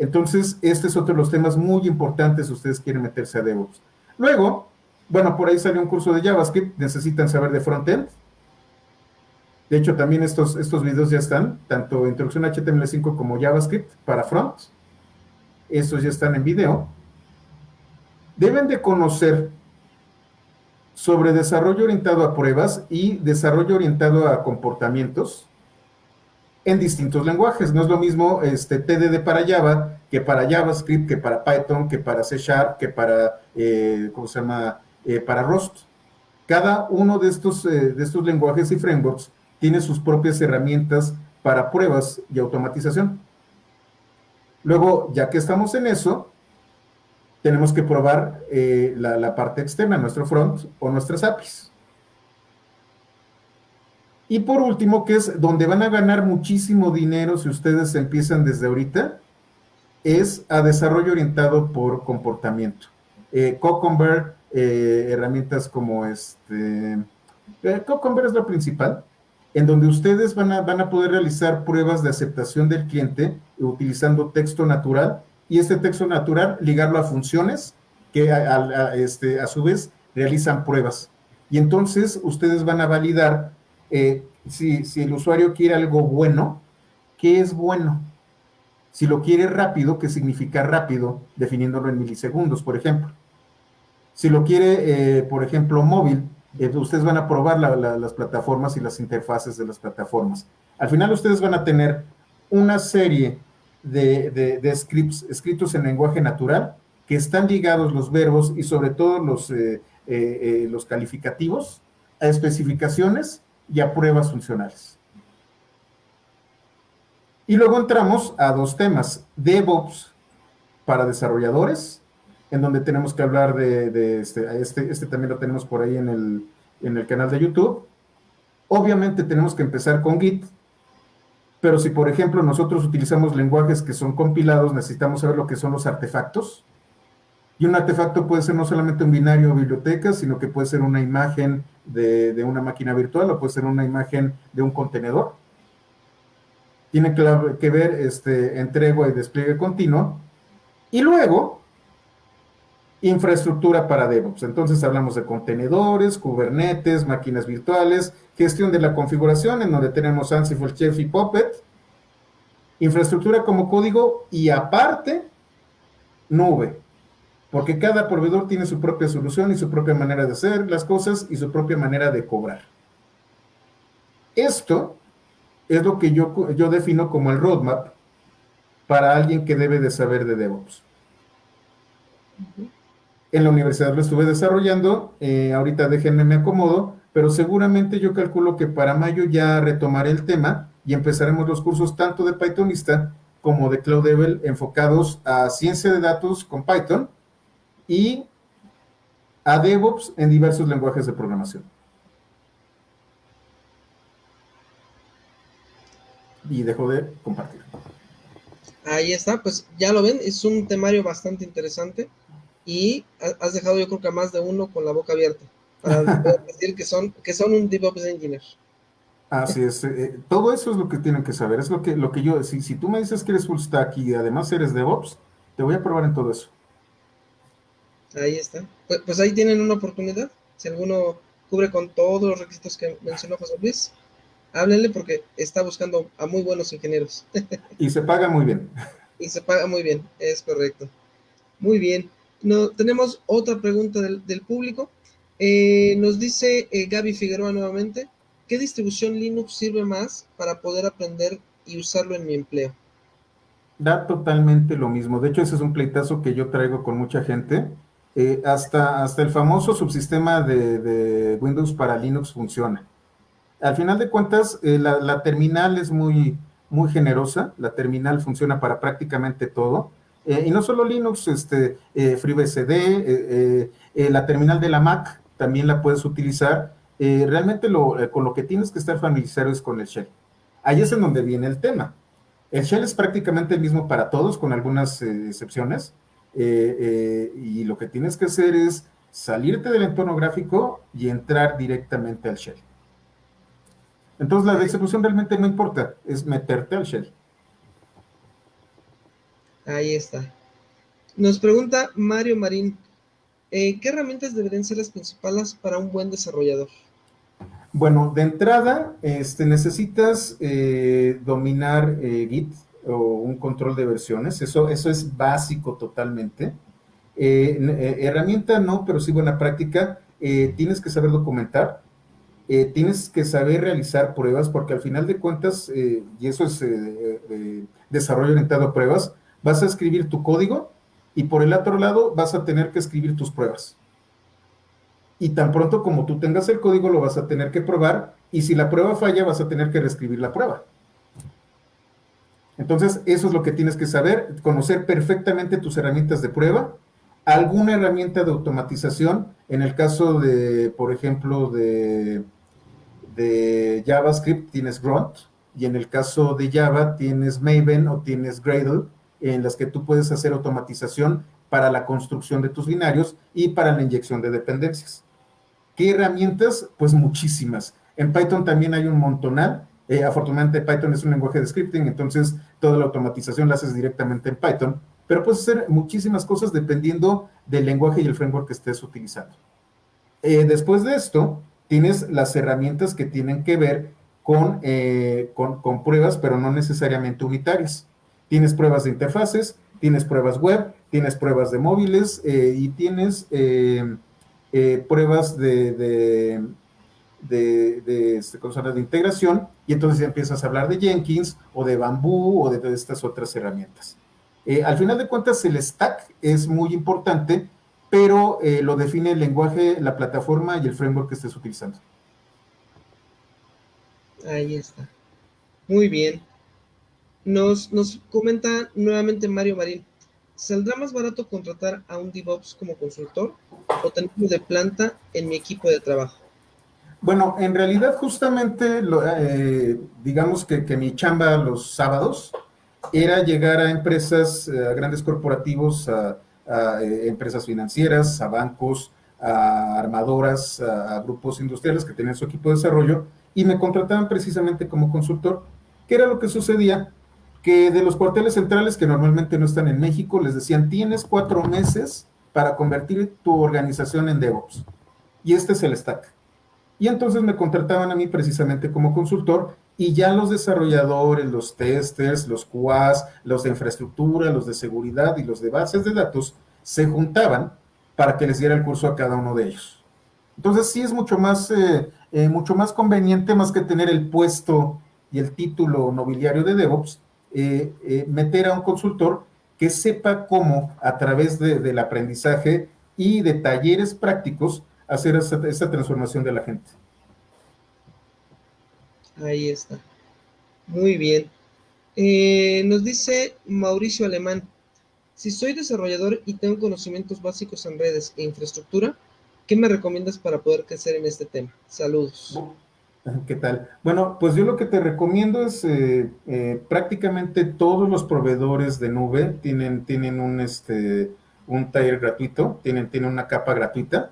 Entonces, este es otro de los temas muy importantes si ustedes quieren meterse a DevOps. Luego, bueno, por ahí salió un curso de JavaScript, necesitan saber de frontend. De hecho, también estos, estos videos ya están, tanto Introducción a HTML5 como JavaScript para front. Estos ya están en video. Deben de conocer sobre desarrollo orientado a pruebas y desarrollo orientado a comportamientos en distintos lenguajes. No es lo mismo este, TDD para Java que para JavaScript, que para Python, que para C Sharp, que para, eh, ¿cómo se llama?, eh, para Rust. Cada uno de estos, eh, de estos lenguajes y frameworks tiene sus propias herramientas para pruebas y automatización. Luego, ya que estamos en eso, tenemos que probar la, la parte externa, nuestro front o nuestras APIs. Y por último, que es donde van a ganar muchísimo dinero si ustedes empiezan desde ahorita, es a desarrollo orientado por comportamiento. Eh, eh herramientas como este, eh, es lo principal, en donde ustedes van a, van a poder realizar pruebas de aceptación del cliente utilizando texto natural y este texto natural ligarlo a funciones que a, este, a su vez realizan pruebas. Y entonces ustedes van a validar eh, si, el usuario quiere algo bueno, ¿qué es bueno? Si lo quiere rápido, ¿qué significa rápido? Definiéndolo en milisegundos, por ejemplo. Si lo quiere, eh, por ejemplo, móvil, eh, ustedes van a probar las plataformas y las interfaces de las plataformas. Al final ustedes van a tener una serie de, scripts escritos en lenguaje natural que están ligados los verbos y sobre todo los, los calificativos a especificaciones y a pruebas funcionales. Y luego entramos a dos temas, DevOps para desarrolladores, en donde tenemos que hablar de, este, este, este, también lo tenemos por ahí en el, en el canal de YouTube. Obviamente tenemos que empezar con Git, pero si por ejemplo nosotros utilizamos lenguajes que son compilados, necesitamos saber lo que son los artefactos, y un artefacto puede ser no solamente un binario o biblioteca, sino que puede ser una imagen de, una máquina virtual o puede ser una imagen de un contenedor. Tiene que, ver este, entrega y despliegue continuo. Y luego, infraestructura para DevOps. Entonces hablamos de contenedores, Kubernetes, máquinas virtuales, gestión de la configuración, en donde tenemos Ansible, Chef y Puppet, infraestructura como código y aparte, nube porque cada proveedor tiene su propia solución y su propia manera de hacer las cosas y su propia manera de cobrar. Esto es lo que yo, yo defino como el roadmap para alguien que debe de saber de DevOps. En la universidad lo estuve desarrollando, eh, ahorita déjenme me acomodo, pero seguramente yo calculo que para mayo ya retomaré el tema y empezaremos los cursos tanto de Pythonista como de Cloud enfocados a ciencia de datos con Python y a DevOps en diversos lenguajes de programación. Y dejo de compartir. Ahí está, pues ya lo ven, es un temario bastante interesante y has dejado yo creo que a más de uno con la boca abierta para decir que son, que son un DevOps Engineer. Así es, eh, todo eso es lo que tienen que saber, es lo que, lo que yo, si, si tú me dices que eres full stack y además eres DevOps, te voy a probar en todo eso. Ahí está. Pues, pues, ahí tienen una oportunidad. Si alguno cubre con todos los requisitos que mencionó José Luis, háblenle porque está buscando a muy buenos ingenieros. y se paga muy bien. Y se paga muy bien, es correcto. Muy bien. No, tenemos otra pregunta del, público. Eh, nos dice eh, Gaby Figueroa nuevamente, ¿qué distribución Linux sirve más para poder aprender y usarlo en mi empleo? Da totalmente lo mismo. De hecho, ese es un pleitazo que yo traigo con mucha gente. Eh, hasta, hasta el famoso subsistema de, Windows para Linux funciona. Al final de cuentas, la, terminal es muy, muy generosa. La terminal funciona para prácticamente todo. y no solo Linux, este, FreeBSD, la terminal de la Mac también la puedes utilizar. Eh, realmente eh, con lo que tienes que estar familiarizado es con el shell. Ahí es en donde viene el tema. El shell es prácticamente el mismo para todos, con algunas eh, excepciones. y lo que tienes que hacer es salirte del entorno gráfico y entrar directamente al shell. Entonces la distribución realmente no importa, es meterte al shell. Ahí está. Nos pregunta Mario Marín, eh, ¿qué herramientas deberían ser las principales para un buen desarrollador? Bueno, de entrada, este, necesitas eh, dominar eh, Git o un control de versiones. Eso, eso es básico totalmente. herramienta no, pero sí buena práctica. tienes que saber documentar. tienes que saber realizar pruebas, porque al final de cuentas, y eso es desarrollo orientado a pruebas, vas a escribir tu código y por el otro lado vas a tener que escribir tus pruebas. Y tan pronto como tú tengas el código lo vas a tener que probar y si la prueba falla vas a tener que reescribir la prueba. Entonces, eso es lo que tienes que saber, conocer perfectamente tus herramientas de prueba, alguna herramienta de automatización, en el caso de, por ejemplo, de, JavaScript tienes Grunt, y en el caso de Java tienes Maven o tienes Gradle, en las que tú puedes hacer automatización para la construcción de tus binarios y para la inyección de dependencias. ¿Qué herramientas? Pues muchísimas. En Python también hay un montonal. Eh, afortunadamente Python es un lenguaje de scripting, entonces toda la automatización la haces directamente en Python, pero puedes hacer muchísimas cosas dependiendo del lenguaje y el framework que estés utilizando. Eh, después de esto, tienes las herramientas que tienen que ver con, eh, con pruebas, pero no necesariamente unitarias. Tienes pruebas de interfaces, tienes pruebas web, tienes pruebas de móviles y tienes pruebas de, de, de, este, de, integración y entonces empiezas a hablar de Jenkins o de Bamboo o de, estas otras herramientas. al final de cuentas, el stack es muy importante, pero lo define el lenguaje, la plataforma y el framework que estés utilizando. Ahí está. Muy bien. Nos, nos comenta nuevamente Mario Marín. ¿Saldrá más barato contratar a un DevOps como consultor o tenerlo de planta en mi equipo de trabajo? Bueno, en realidad justamente, eh, digamos que, mi chamba los sábados era llegar a empresas, eh, a grandes corporativos, a, eh, empresas financieras, a bancos, a armadoras, a, grupos industriales que tenían su equipo de desarrollo y me contrataban precisamente como consultor. ¿Qué era lo que sucedía? que de los cuarteles centrales que normalmente no están en México, les decían, tienes cuatro meses para convertir tu organización en DevOps. Y este es el stack. Y entonces me contrataban a mí precisamente como consultor y ya los desarrolladores, los testers, los QAs, los de infraestructura, los de seguridad y los de bases de datos se juntaban para que les diera el curso a cada uno de ellos. Entonces sí es mucho más, eh, eh, mucho más conveniente, más que tener el puesto y el título nobiliario de DevOps, eh, meter a un consultor que sepa cómo, a través del aprendizaje y de talleres prácticos, hacer esa, transformación de la gente. Ahí está. Muy bien. Eh, nos dice Mauricio Alemán, si soy desarrollador y tengo conocimientos básicos en redes e infraestructura, ¿qué me recomiendas para poder crecer en este tema? Saludos. ¿Qué tal? Bueno, pues yo lo que te recomiendo es eh, eh, prácticamente todos los proveedores de nube tienen, tienen un, este, un taller gratuito, tienen, tienen una capa gratuita.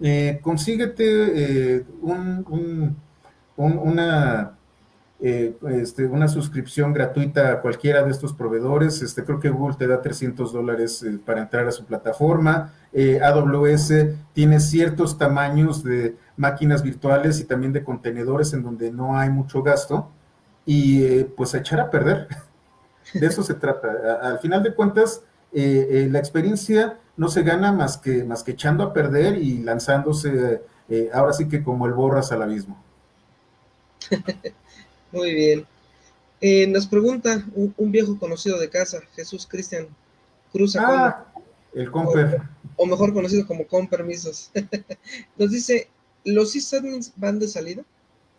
Eh, consíguete un, una, este, una suscripción gratuita a cualquiera de estos proveedores. Este, creo que Google te da 300 dólares para entrar a su plataforma. AWS tiene ciertos tamaños de máquinas virtuales y también de contenedores en donde no hay mucho gasto y eh, pues echar a perder. De eso se trata. al final de cuentas, eh, eh, la experiencia no se gana más que, más que echando a perder y lanzándose eh, ahora sí que como el borras al abismo. Muy bien. Eh, nos pregunta un, viejo conocido de casa, Jesús Cristian Cruz. Ah, el Comper. O, mejor conocido como con permisos. nos dice, ¿los sysadmins van de salida?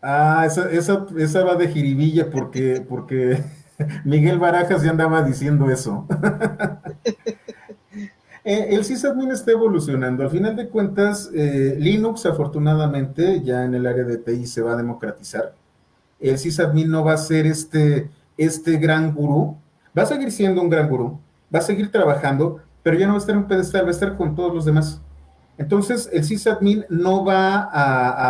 Ah, esa, esa, esa va de jiribilla porque, porque Miguel Barajas ya andaba diciendo eso. Eh, el sysadmin está evolucionando. Al final de cuentas, eh, Linux, afortunadamente, ya en el área de TI se va a democratizar. El sysadmin no va a ser este, este gran gurú. Va a seguir siendo un gran gurú. Va a seguir trabajando, pero ya no va a estar en un pedestal, va a estar con todos los demás. Entonces, el sysadmin no va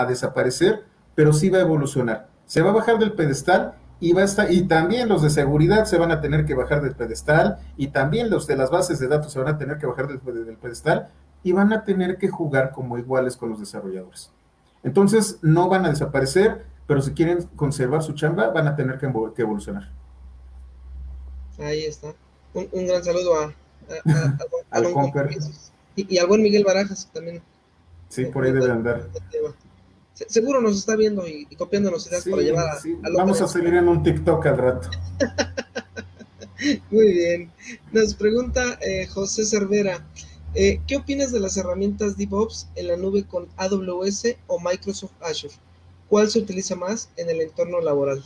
a desaparecer, pero sí va a evolucionar. Se va a bajar del pedestal y va a estar, y también los de seguridad se van a tener que bajar del pedestal, y también los de las bases de datos se van a tener que bajar del, pedestal, y van a tener que jugar como iguales con los desarrolladores. Entonces, no van a desaparecer, pero si quieren conservar su chamba, van a tener que, evolucionar. Ahí está. Un, gran saludo a, al y, y, al buen Miguel Barajas también. Sí, por ahí debe andar seguro nos está viendo y, copiándonos ideas para llevar a, Vamos a salir en un TikTok al rato. Muy bien. Nos pregunta eh, José Cervera, eh, ¿qué opinas de las herramientas DevOps en la nube con AWS o Microsoft Azure? ¿Cuál se utiliza más en el entorno laboral?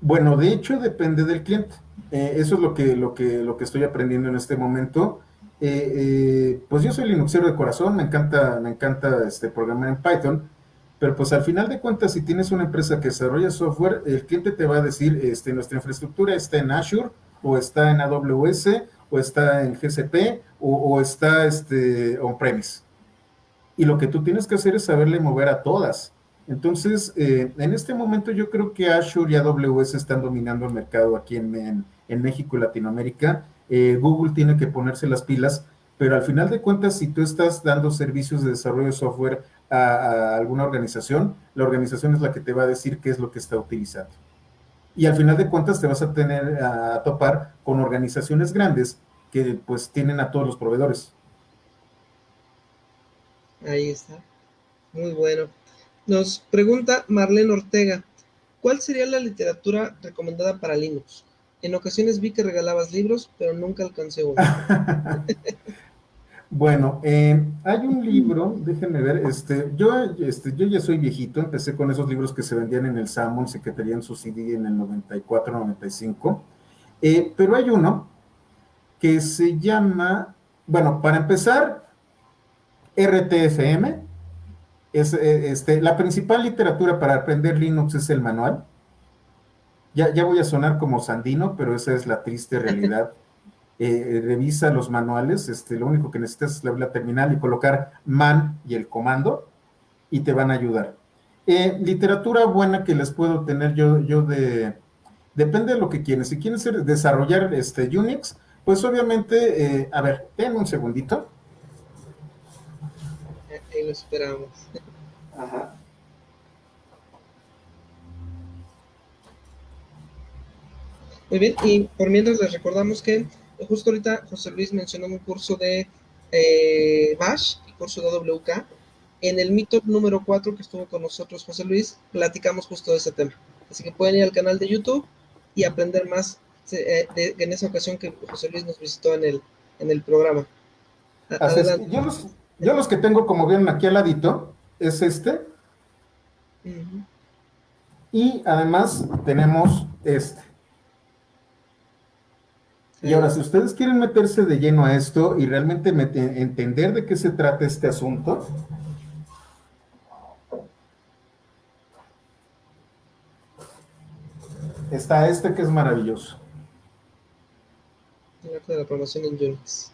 Bueno, de hecho depende del cliente. Eh, eso es lo que, lo, que, lo que estoy aprendiendo en este momento. pues yo soy Linuxero de corazón, me encanta, me encanta este, programar en Python, pero pues al final de cuentas, si tienes una empresa que desarrolla software, el cliente te va a decir, este, nuestra infraestructura está en Azure, o está en AWS, o está en GCP, o, está este, on-premise. Y lo que tú tienes que hacer es saberle mover a todas. Entonces, eh, en este momento yo creo que Azure y AWS están dominando el mercado aquí en, México y Latinoamérica. Eh, Google tiene que ponerse las pilas, pero al final de cuentas, si tú estás dando servicios de desarrollo de software a, alguna organización, la organización es la que te va a decir qué es lo que está utilizando. Y al final de cuentas te vas a tener a topar con organizaciones grandes que pues tienen a todos los proveedores. Ahí está. Muy bueno. Nos pregunta Marlene Ortega, ¿cuál sería la literatura recomendada para Linux? En ocasiones vi que regalabas libros, pero nunca alcancé uno. Bueno, eh, hay un libro, déjenme ver, este, yo, este, yo ya soy viejito, empecé con esos libros que se vendían en el Sammons y que tenían su CD en el 94, 95, eh, pero hay uno que se llama, bueno, para empezar, RTFM, es, eh, este, la principal literatura para aprender Linux es el manual. Ya, ya voy a sonar como Sandino, pero esa es la triste realidad. Eh, revisa los manuales, este, lo único que necesitas es la, terminal y colocar man y el comando y te van a ayudar. Eh, literatura buena que les puedo tener yo, yo de, depende de lo que quieren. Si quieren desarrollar este Unix, pues obviamente, eh, a ver, ten un segundito. Ahí lo esperamos. Ajá. Muy bien, y por mientras les recordamos que justo ahorita José Luis mencionó un curso de eh, Bash, el curso de WK. En el Meetup número 4 que estuvo con nosotros José Luis, platicamos justo de ese tema. Así que pueden ir al canal de YouTube y aprender más eh, en esa ocasión que José Luis nos visitó en el, en el programa. yo, los, yo, los, que tengo, como ven aquí al ladito, es este. Y además tenemos este. Y ahora, si ustedes quieren meterse de lleno a esto y realmente entender de qué se trata este asunto, está este que es maravilloso. de la promoción en Unix.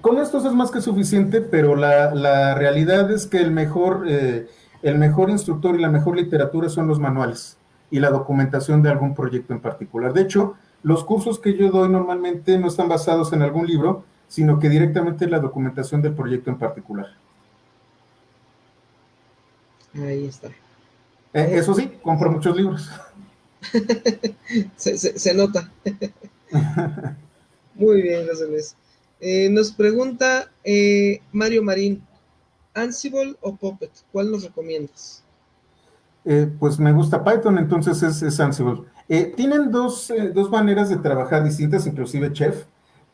Con estos es más que suficiente, pero la, realidad es que el mejor, eh, el mejor instructor y la mejor literatura son los manuales y la documentación de algún proyecto en particular. De hecho, los cursos que yo doy normalmente no están basados en algún libro, sino que directamente en la documentación del proyecto en particular. Ahí está. Eh, eso sí, compro muchos libros. se, nota. Muy bien, José Luis. Eh, nos pregunta eh, Mario Marín, Ansible o Puppet, ¿cuál nos recomiendas? Eh, pues me gusta Python, entonces es, Ansible. tienen dos, dos, maneras de trabajar distintas, inclusive Chef.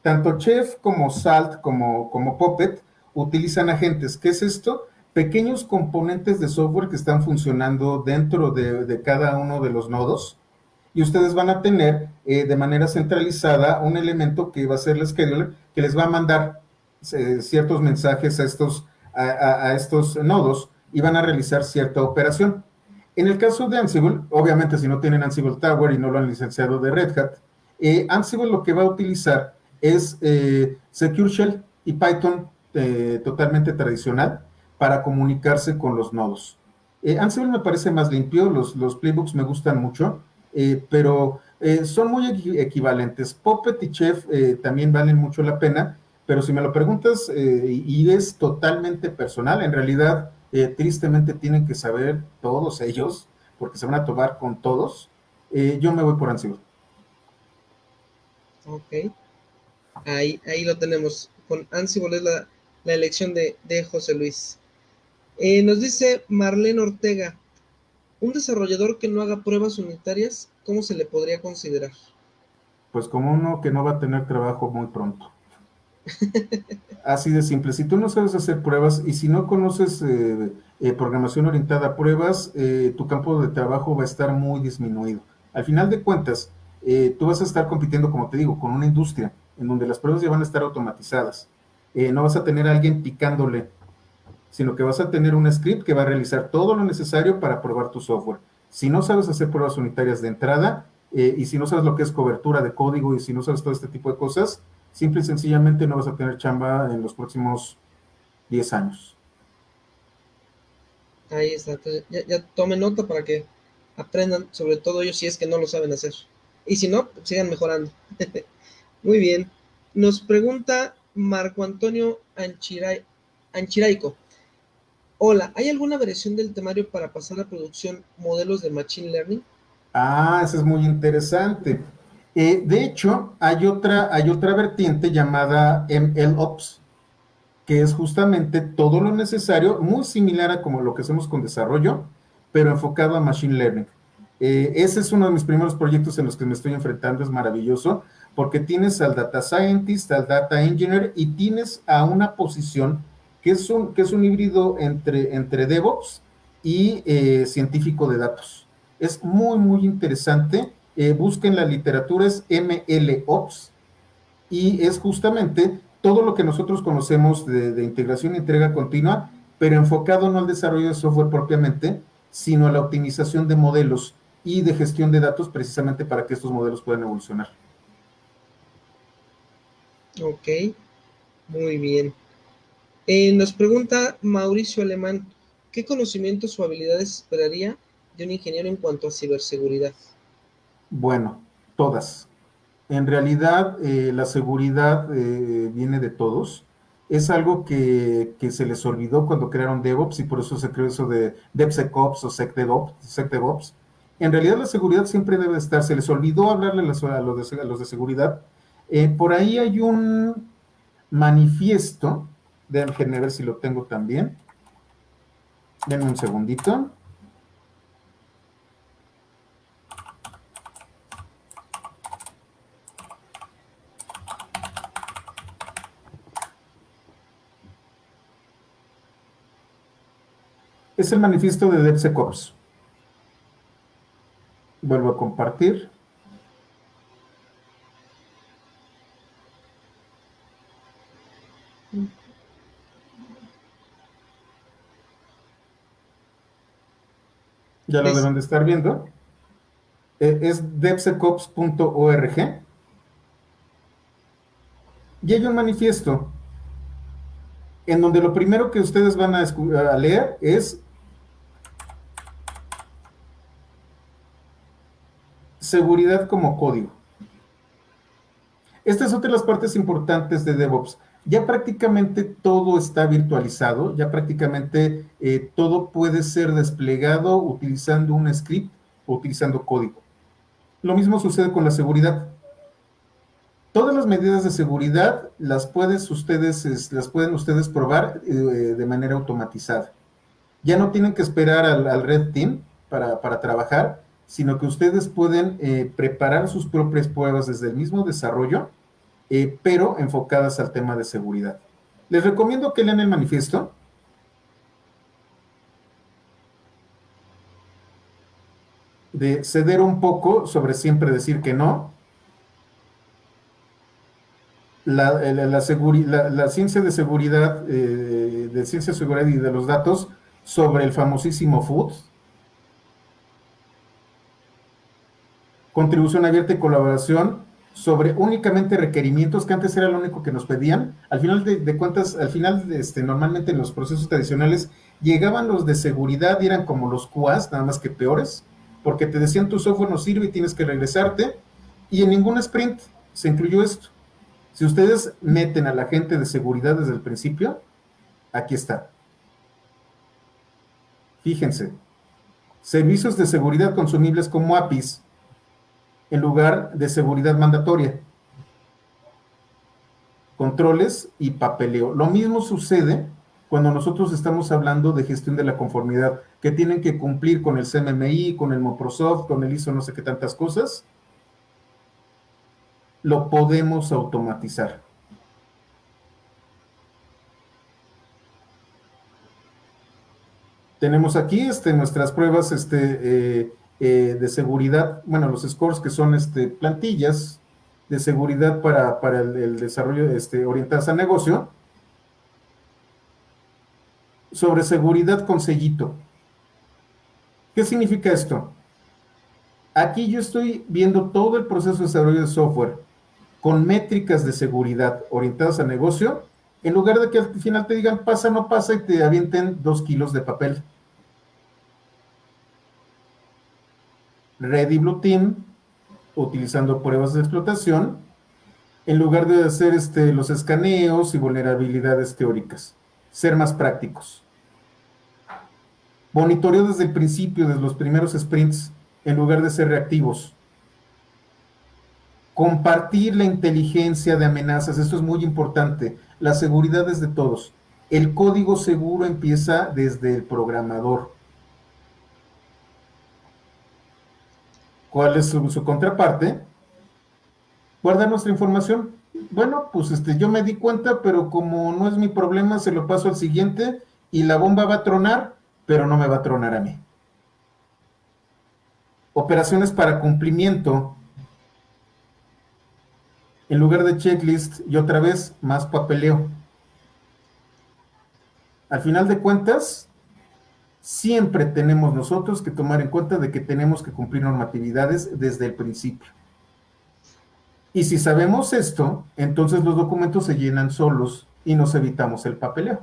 Tanto Chef como Salt como, como Puppet utilizan agentes. ¿Qué es esto? Pequeños componentes de software que están funcionando dentro de, de cada uno de los nodos y ustedes van a tener eh, de manera centralizada un elemento que va a ser el scheduler que les va a mandar eh, ciertos mensajes a estos, a, estos nodos y van a realizar cierta operación. En el caso de Ansible, obviamente si no tienen Ansible Tower y no lo han licenciado de Red Hat, eh, Ansible lo que va a utilizar es Secure Shell y Python totalmente tradicional para comunicarse con los nodos. Ansible me parece más limpio, los, playbooks me gustan mucho, eh, pero eh, son muy equivalentes. Puppet y Chef eh, también valen mucho la pena, pero si me lo preguntas y es totalmente personal, en realidad tristemente tienen que saber todos ellos, porque se van a tomar con todos. yo me voy por Ansible. Ok. Ahí, ahí lo tenemos. Con Ansible es la, elección de, de José Luis. nos dice Marlene Ortega, un desarrollador que no haga pruebas unitarias, ¿cómo se le podría considerar? Pues como uno que no va a tener trabajo muy pronto. Así de simple. Si tú no sabes hacer pruebas y si no conoces eh, eh, programación orientada a pruebas, eh, tu campo de trabajo va a estar muy disminuido. Al final de cuentas, tú vas a estar compitiendo, como te digo, con una industria en donde las pruebas ya van a estar automatizadas. no vas a tener a alguien picándole sino que vas a tener un script que va a realizar todo lo necesario para probar tu software. Si no sabes hacer pruebas unitarias de entrada, y si no sabes lo que es cobertura de código y si no sabes todo este tipo de cosas, simple y sencillamente no vas a tener chamba en los próximos 10 años. Ahí está, ya, ya tomen nota para que aprendan, sobre todo ellos si es que no lo saben hacer. Y si no, pues sigan mejorando. Muy bien. Nos pregunta Marco Antonio Anchiraico. Hola, ¿hay alguna versión del temario para pasar a producción modelos de Machine Learning? Ah, eso es muy interesante. Eh, de hecho, hay otra, hay otra vertiente llamada MLOps, que es justamente todo lo necesario, muy similar a como lo que hacemos con desarrollo, pero enfocado a Machine Learning. Eh, ese es uno de mis primeros proyectos en los que me estoy enfrentando, es maravilloso, porque tienes al Data Scientist, al Data Engineer y tienes a una posición que es un, que es un híbrido entre, entre DevOps y eh, científico de datos. Es muy, muy interesante. Eh, busquen la literatura, es MLOps, y es justamente todo lo que nosotros conocemos de, integración y entrega continua, pero enfocado no al desarrollo de software propiamente, sino a la optimización de modelos y de gestión de datos precisamente para que estos modelos puedan evolucionar. Ok, muy bien. Eh, nos pregunta Mauricio Alemán, ¿qué conocimientos o habilidades esperaría de un ingeniero en cuanto a ciberseguridad? Bueno, todas. En realidad, eh, la seguridad eh, viene de todos. Es algo que, se les olvidó cuando crearon DevOps y por eso se creó eso de DevSecOps o SecDevOps. En realidad, la seguridad siempre debe estar. Se les olvidó hablarle a los, de, a los de, seguridad. por ahí hay un manifiesto Déjenme ver si lo tengo también. Denme un segundito. Es el manifiesto de DevSecOps. Vuelvo a compartir. ya lo deben de estar viendo, eh, es devsecops.org. Y hay un manifiesto en donde lo primero que ustedes van a, a leer es seguridad como código. Esta es otra de las partes importantes de DevOps ya prácticamente todo está virtualizado, ya prácticamente eh, todo puede ser desplegado utilizando un script o utilizando código. Lo mismo sucede con la seguridad. Todas las medidas de seguridad las, ustedes, las pueden ustedes probar eh, de manera automatizada. Ya no tienen que esperar al, Red Team para, trabajar, sino que ustedes pueden eh, preparar sus propias pruebas desde el mismo desarrollo, eh, pero enfocadas al tema de seguridad. Les recomiendo que lean el manifiesto. De ceder un poco sobre siempre decir que no, la, la, ciencia de seguridad, eh, de ciencia de seguridad y de los datos sobre el famosísimo Food. Contribución abierta y colaboración sobre únicamente requerimientos, que antes era lo único que nos pedían. Al final de, cuentas, al final, este, normalmente en los procesos tradicionales, llegaban los de seguridad y eran como los QAs, nada más que peores, porque te decían tu software no sirve y tienes que regresarte. Y en ningún sprint se incluyó esto. Si ustedes meten a la gente de seguridad desde el principio, aquí está. Fíjense, servicios de seguridad consumibles como APIs en lugar de seguridad mandatoria. Controles y papeleo. Lo mismo sucede cuando nosotros estamos hablando de gestión de la conformidad, que tienen que cumplir con el CMMI, con el Microsoft, con el ISO, no sé qué tantas cosas lo podemos automatizar. Tenemos aquí este, nuestras pruebas este, eh, eh, de seguridad, bueno, los scores que son este, plantillas de seguridad para, el, desarrollo este, orientadas a negocio. Sobre seguridad con sellito. ¿Qué significa esto? Aquí yo estoy viendo todo el proceso de desarrollo de software con métricas de seguridad orientadas a negocio, en lugar de que al final te digan pasa, no pasa y te avienten dos kilos de papel. Ready Blue Team, utilizando pruebas de explotación, en lugar de hacer este, los escaneos y vulnerabilidades teóricas. Ser más prácticos. Monitoreo desde el principio, desde los primeros sprints, en lugar de ser reactivos Compartir la inteligencia de amenazas, esto es muy importante. La seguridad es de todos. El código seguro empieza desde el programador. ¿Cuál es su, contraparte? Guarda nuestra información. Bueno, pues este, yo me di cuenta, pero como no es mi problema, se lo paso al siguiente y la bomba va a tronar, pero no me va a tronar a mí. Operaciones para cumplimiento en lugar de checklist y otra vez más papeleo. Al final de cuentas, siempre tenemos nosotros que tomar en cuenta de que tenemos que cumplir normatividades desde el principio. Y si sabemos esto, entonces los documentos se llenan solos y nos evitamos el papeleo.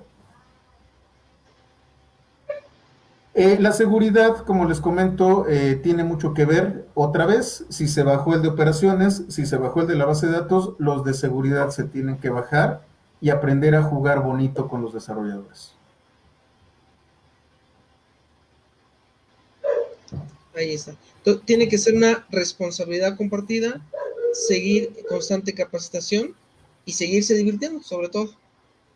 Eh, la seguridad, como les comento, eh, tiene mucho que ver. Otra vez, si se bajó el de operaciones, si se bajó el de la base de datos, los de seguridad se tienen que bajar y aprender a jugar bonito con los desarrolladores. Ahí está. tiene que ser una responsabilidad compartida, seguir constante capacitación y seguirse divirtiendo, sobre todo.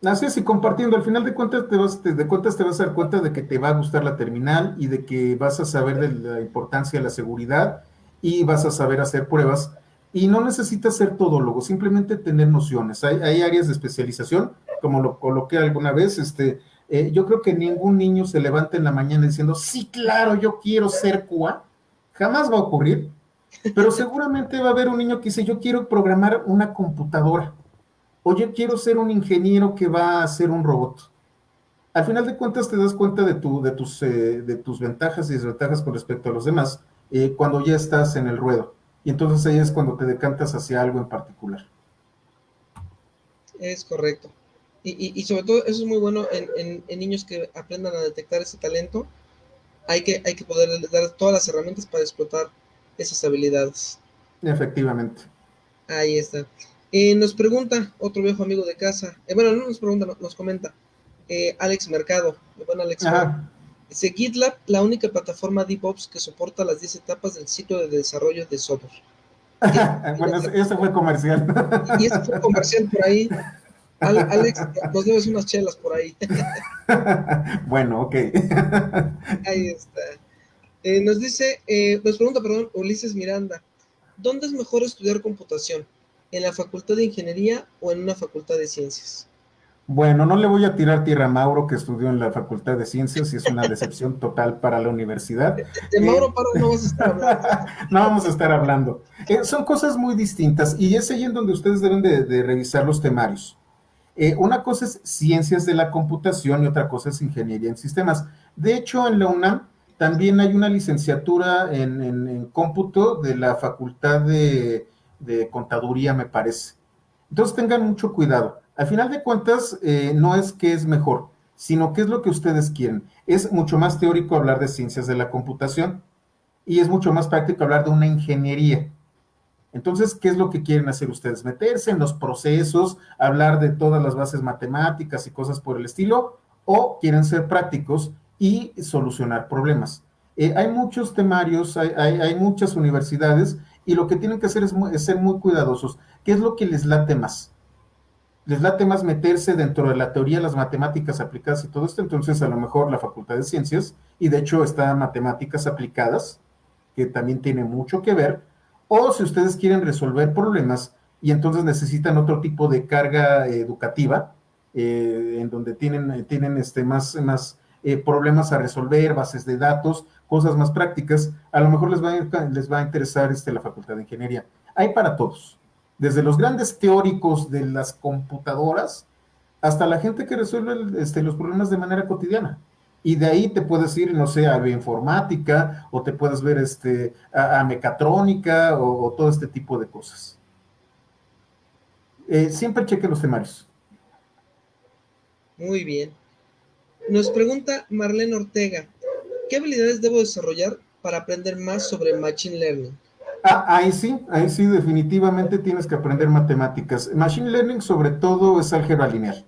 Así es, y compartiendo, al final de cuentas, te vas, de cuentas te vas a dar cuenta de que te va a gustar la terminal y de que vas a saber de la importancia de la seguridad y vas a saber hacer pruebas. Y no necesitas ser todólogo, simplemente tener nociones. Hay, áreas de especialización, como lo coloqué alguna vez, este, eh, yo creo que ningún niño se levanta en la mañana diciendo, sí, claro, yo quiero ser CUA. Jamás va a ocurrir, pero seguramente va a haber un niño que dice, yo quiero programar una computadora Oye, quiero ser un ingeniero que va a hacer un robot. Al final de cuentas te das cuenta de, tu, de, tus, eh, de tus ventajas y desventajas con respecto a los demás eh, cuando ya estás en el ruedo. Y entonces ahí es cuando te decantas hacia algo en particular. Es correcto. Y, sobre todo eso es muy bueno en, niños que aprendan a detectar ese talento. Hay que, hay que poder dar todas las herramientas para explotar esas habilidades. Efectivamente. Ahí está. Eh, nos pregunta otro viejo amigo de casa, eh, bueno, no nos pregunta, nos comenta, eh, Alex Mercado, bueno, Alex, dice GitLab, la única plataforma DevOps que soporta las 10 etapas del ciclo de desarrollo de software. bueno, ese fue comercial. Y ese fue comercial por ahí. Alex, nos debes unas chelas por ahí. bueno, ok. Ahí está. Eh, nos dice, eh, nos pregunta, perdón, Ulises Miranda, ¿dónde es mejor estudiar computación? ¿En la facultad de ingeniería o en una facultad de ciencias? Bueno, no le voy a tirar tierra a Mauro, que estudió en la Facultad de Ciencias y es una decepción total para la universidad. De, Mauro Parra no vas a estar hablando. no vamos a estar hablando. Eh, son cosas muy distintas y es ahí en donde ustedes deben de, revisar los temarios. Eh, una cosa es ciencias de la computación y otra cosa es ingeniería en sistemas. De hecho, en la UNAM también hay una licenciatura en, cómputo de la Facultad de Contaduría, me parece. Entonces tengan mucho cuidado. Al final de cuentas, eh, no es que es mejor, sino que es lo que ustedes quieren. Es mucho más teórico hablar de ciencias de la computación y es mucho más práctico hablar de una ingeniería. Entonces, ¿qué es lo que quieren hacer ustedes? Meterse en los procesos, hablar de todas las bases matemáticas y cosas por el estilo, o quieren ser prácticos y solucionar problemas. Eh, hay muchos temarios, hay, muchas universidades y lo que tienen que hacer es, es ser muy cuidadosos. ¿Qué es lo que les late más? les late más meterse dentro de la teoría, las matemáticas aplicadas y todo esto, entonces a lo mejor la Facultad de Ciencias, y de hecho está matemáticas aplicadas, que también tiene mucho que ver, o si ustedes quieren resolver problemas y entonces necesitan otro tipo de carga educativa, eh, en donde tienen, tienen este, más, más eh, problemas a resolver, bases de datos, cosas más prácticas, a lo mejor les va a, les va a interesar este, la Facultad de Ingeniería. Hay para todos desde los grandes teóricos de las computadoras hasta la gente que resuelve este, los problemas de manera cotidiana. Y de ahí te puedes ir, no sé, a bioinformática o te puedes ver este, a, mecatrónica o, todo este tipo de cosas. Eh, siempre cheque los temarios. Muy bien. Nos pregunta Marlene Ortega, ¿qué habilidades debo desarrollar para aprender más sobre Machine Learning? Ah, ahí sí, ahí sí, definitivamente tienes que aprender matemáticas. Machine Learning sobre todo es álgebra lineal.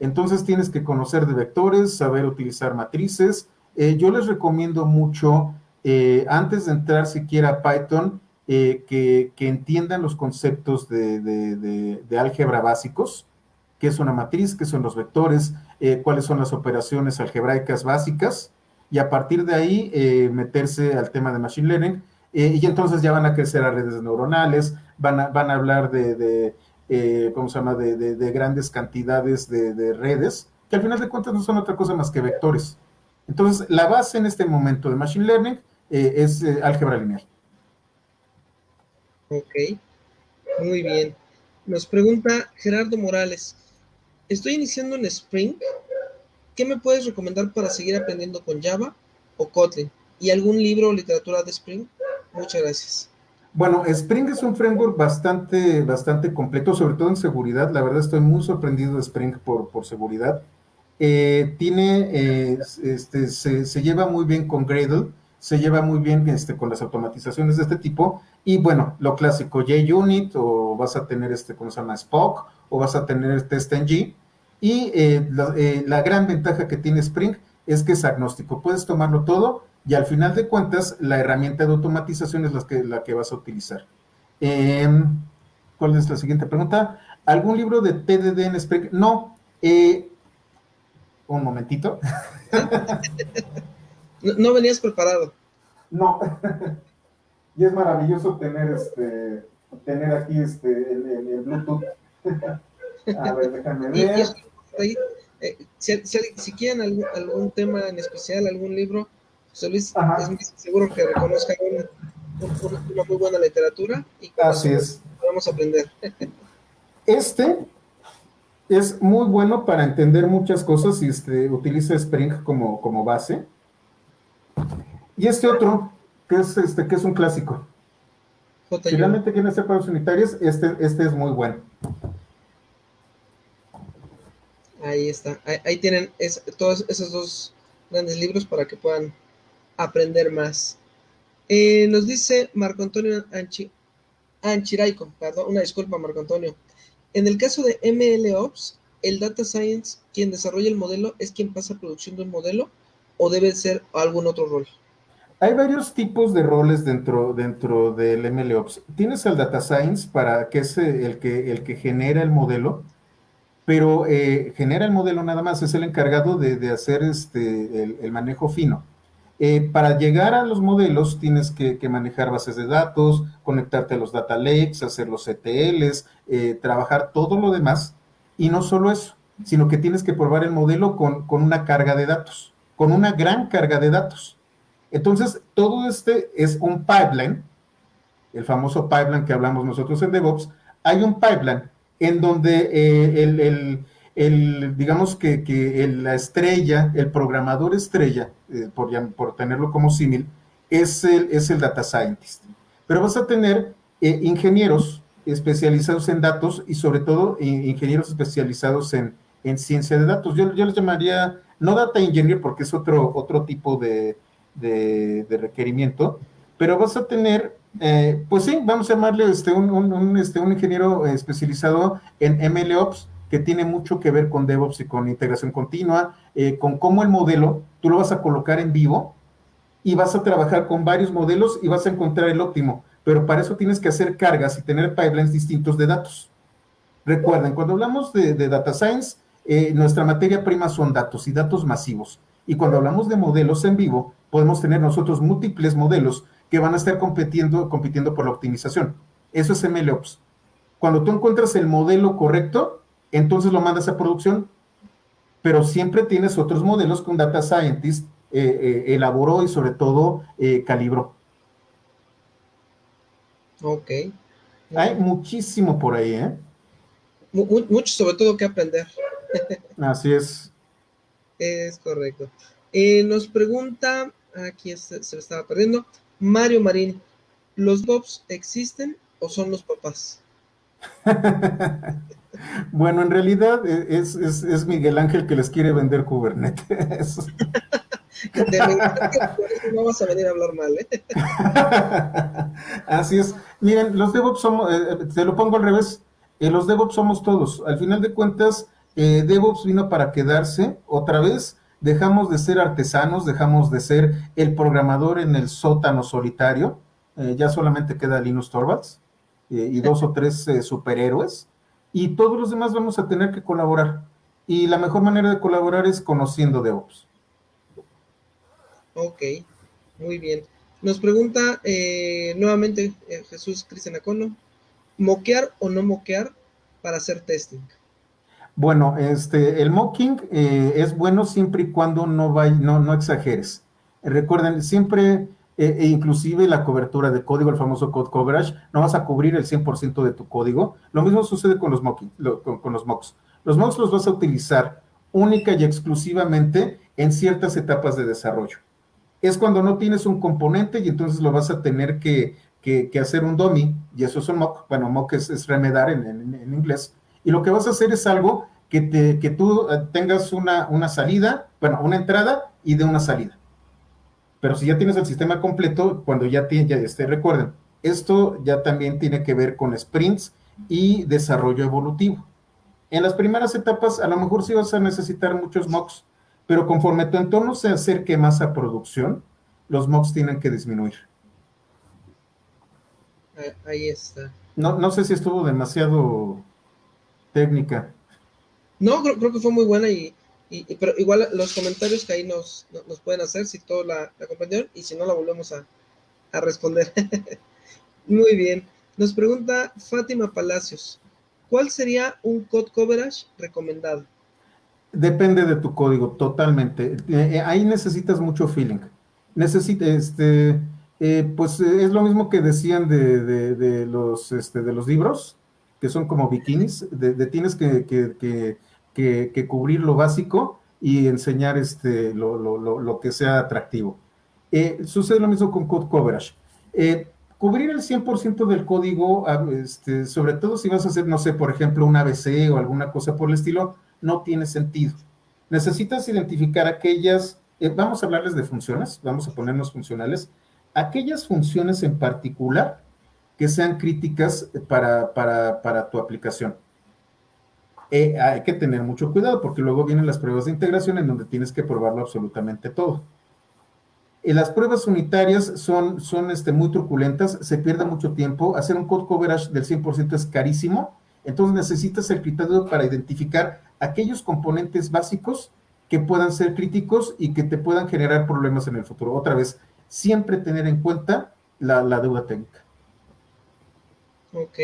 Entonces tienes que conocer de vectores, saber utilizar matrices. Eh, yo les recomiendo mucho, eh, antes de entrar siquiera a Python, eh, que, entiendan los conceptos de, álgebra básicos, qué es una matriz, qué son los vectores, cuáles son las operaciones algebraicas básicas, y a partir de ahí meterse al tema de Machine Learning y entonces ya van a crecer a redes neuronales, van van a hablar de, eh, ¿cómo se llama?, de, grandes cantidades de, redes, que al final de cuentas no son otra cosa más que vectores. Entonces, la base en este momento de Machine Learning eh, es álgebra lineal. Ok, muy bien. Nos pregunta Gerardo Morales, estoy iniciando en Spring, ¿qué me puedes recomendar para seguir aprendiendo con Java o Kotlin? ¿Y algún libro o literatura de Spring? Muchas gracias. Bueno, Spring es un framework bastante, bastante completo, sobre todo en seguridad. La verdad estoy muy sorprendido de Spring por, por seguridad. Eh, tiene, eh, este, se, lleva muy bien con Gradle, se lleva muy bien este, con las automatizaciones de este tipo. Y bueno, lo clásico, JUnit, o vas a tener este, ¿cómo se llama? Spock, o vas a tener TestNG. Y eh, la, la gran ventaja que tiene Spring es que es agnóstico. Puedes tomarlo todo y al final de cuentas, la herramienta de automatización es la que, la que vas a utilizar. Em, ¿Cuál es la siguiente pregunta? ¿Algún libro de TDD en Spring? No. Eh, un momentito. no, venías preparado. No. y es maravilloso tener este tener aquí este el, Bluetooth. a ver, déjame ver. Eh, si, quieren algún, algún tema en especial, algún libro, José Luis seguro que reconozca una, muy buena literatura y Así es. podemos aprender. Este es muy bueno para entender muchas cosas y este, utiliza Spring como, como base. Y este otro, que es, este, que es un clásico. Si realmente quieren hacer pruebas unitarias, este, este es muy bueno. Ahí está. Ahí, tienen todos esos dos grandes libros para que puedan aprender más. Eh, nos dice Marco Antonio Anchi, Anchiraico, perdón, una disculpa Marco Antonio. En el caso de MLOps, ¿el Data Science quien desarrolla el modelo es quien pasa a producción de modelo o debe ser algún otro rol? Hay varios tipos de roles dentro, dentro del MLOps. Tienes el Data Science, para que es el que, el que genera el modelo, pero eh, genera el modelo nada más, es el encargado de, hacer este, el, manejo fino. Eh, para llegar a los modelos tienes que, manejar bases de datos, conectarte a los data lakes, hacer los ETLs, eh, trabajar todo lo demás. Y no solo eso, sino que tienes que probar el modelo con, con una carga de datos, con una gran carga de datos. Entonces, todo este es un pipeline, el famoso pipeline que hablamos nosotros en DevOps. Hay un pipeline en donde eh, el, digamos que, la estrella, el programador estrella, eh, por, tenerlo como símil, es el, es el data scientist. Pero vas a tener eh, ingenieros especializados en datos y sobre todo ingenieros especializados en, ciencia de datos. Yo, yo les llamaría, no data engineer porque es otro, otro tipo de, de, requerimiento, pero vas a tener, eh, pues sí, vamos a llamarle este, un, este, un ingeniero especializado en MLOps que tiene mucho que ver con DevOps y con integración continua, eh, con cómo el modelo tú lo vas a colocar en vivo y vas a trabajar con varios modelos y vas a encontrar el óptimo, pero para eso tienes que hacer cargas y tener pipelines distintos de datos. Recuerden, cuando hablamos de, data science, eh, nuestra materia prima son datos y datos masivos. Y cuando hablamos de modelos en vivo, podemos tener nosotros múltiples modelos que van a estar compitiendo, compitiendo por la optimización. Eso es MLOps. Cuando tú encuentras el modelo correcto, entonces lo mandas a producción, pero siempre tienes otros modelos que un data scientist eh, eh, elaboró y sobre todo eh, calibró. Ok. Hay muchísimo por ahí, ¿eh? Mucho sobre todo que aprender. Así es. Es correcto. nos pregunta Aquí se, se estaba perdiendo. Mario Marín, ¿los Bobs existen o son los papás? bueno, en realidad e, es, Miguel Ángel que les quiere vender Kubernetes. no vas a venir a hablar mal, ¿eh? Así es. Miren, los DevOps somos, eh, te lo pongo al revés, eh, los DevOps somos todos. Al final de cuentas, DevOps vino para quedarse otra vez dejamos de ser artesanos, dejamos de ser el programador en el sótano solitario, eh, ya solamente queda Linus Torvalds eh, y dos o tres eh, superhéroes, y todos los demás vamos a tener que colaborar. Y la mejor manera de colaborar es conociendo DevOps. Ok, muy bien. Nos pregunta nuevamente Jesús Cristian Acono, ¿moquear o no moquear para hacer testing? Bueno, este, el mocking eh, es bueno siempre y cuando no, no, no exageres. Recuerden, siempre, eh, e inclusive la cobertura de código, el famoso code coverage, no vas a cubrir el 100% de tu código. Lo mismo sucede con los, mocking, con, los mocks. Los mocks los vas a utilizar única y exclusivamente en ciertas etapas de desarrollo. Es cuando no tienes un componente y entonces lo vas a tener que, hacer un dummy, y eso es un mock. Bueno, mock es, remedar en inglés y lo que vas a hacer es algo que, te, que tú eh, tengas una salida, bueno, una entrada y de una salida. Pero si ya tienes el sistema completo, cuando ya, tiene, ya este, recuerden, esto ya también tiene que ver con sprints y desarrollo evolutivo. En las primeras etapas, a lo mejor sí vas a necesitar muchos mocks, pero conforme tu entorno se acerque más a producción, los mocks tienen que disminuir. Ahí está. No, no sé si estuvo demasiado técnica. No, creo, que fue muy buena y, pero igual los comentarios que ahí nos, nos pueden hacer si todo la, la comprendieron y si no la volvemos a, a responder. muy bien. Nos pregunta Fátima Palacios, ¿cuál sería un code coverage recomendado? Depende de tu código, totalmente. Eh, eh, ahí necesitas mucho feeling. Necesita, este, eh, pues es lo mismo que decían de, de, de los, este, de los libros que son como bikinis, de, tienes que, que, cubrir lo básico y enseñar este, lo, que sea atractivo. Eh, sucede lo mismo con code coverage. Eh, cubrir el 100% del código, ah, este, sobre todo si vas a hacer, no sé, por ejemplo, un ABC o alguna cosa por el estilo, no tiene sentido. Necesitas identificar aquellas, eh, vamos a hablarles de funciones, vamos a ponernos funcionales, aquellas funciones en particular que sean críticas para, para, tu aplicación. Eh, hay que tener mucho cuidado porque luego vienen las pruebas de integración en donde tienes que probarlo absolutamente todo. Eh, las pruebas unitarias son, son este, muy truculentas, se pierde mucho tiempo, hacer un code coverage del 100% es carísimo, entonces necesitas el criterio para identificar aquellos componentes básicos que puedan ser críticos y que te puedan generar problemas en el futuro. Otra vez, siempre tener en cuenta la, deuda técnica. Ok,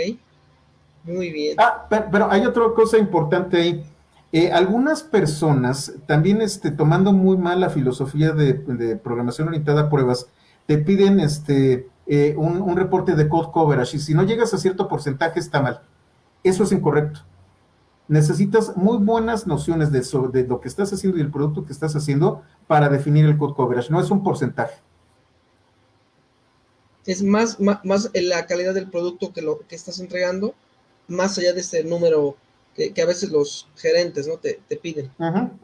muy bien. Ah, pero, hay otra cosa importante ahí. Eh, algunas personas, también este, tomando muy mal la filosofía de, programación orientada a pruebas, te piden este, eh, un, reporte de code coverage y si no llegas a cierto porcentaje está mal. Eso es incorrecto. Necesitas muy buenas nociones de, de lo que estás haciendo y el producto que estás haciendo para definir el code coverage. No es un porcentaje es más, más, la calidad del producto que lo que estás entregando, más allá de este número que, a veces los gerentes ¿no? te, piden.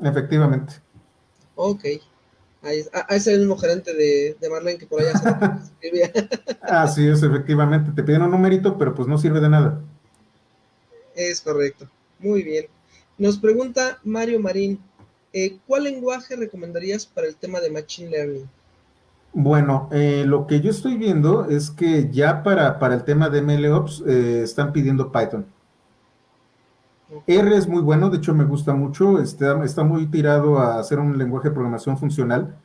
efectivamente. Ok. Ahí, ahí es el mismo gerente de, de Marlene que por allá se escribía. Así es, efectivamente. Te piden un numerito, pero pues no sirve de nada. Es correcto. Muy bien. Nos pregunta Mario Marín, eh, ¿cuál lenguaje recomendarías para el tema de Machine Learning? Bueno, eh, lo que yo estoy viendo es que ya para, para el tema de MLOps eh, están pidiendo Python. R es muy bueno, de hecho me gusta mucho, está, está muy tirado a hacer un lenguaje de programación funcional,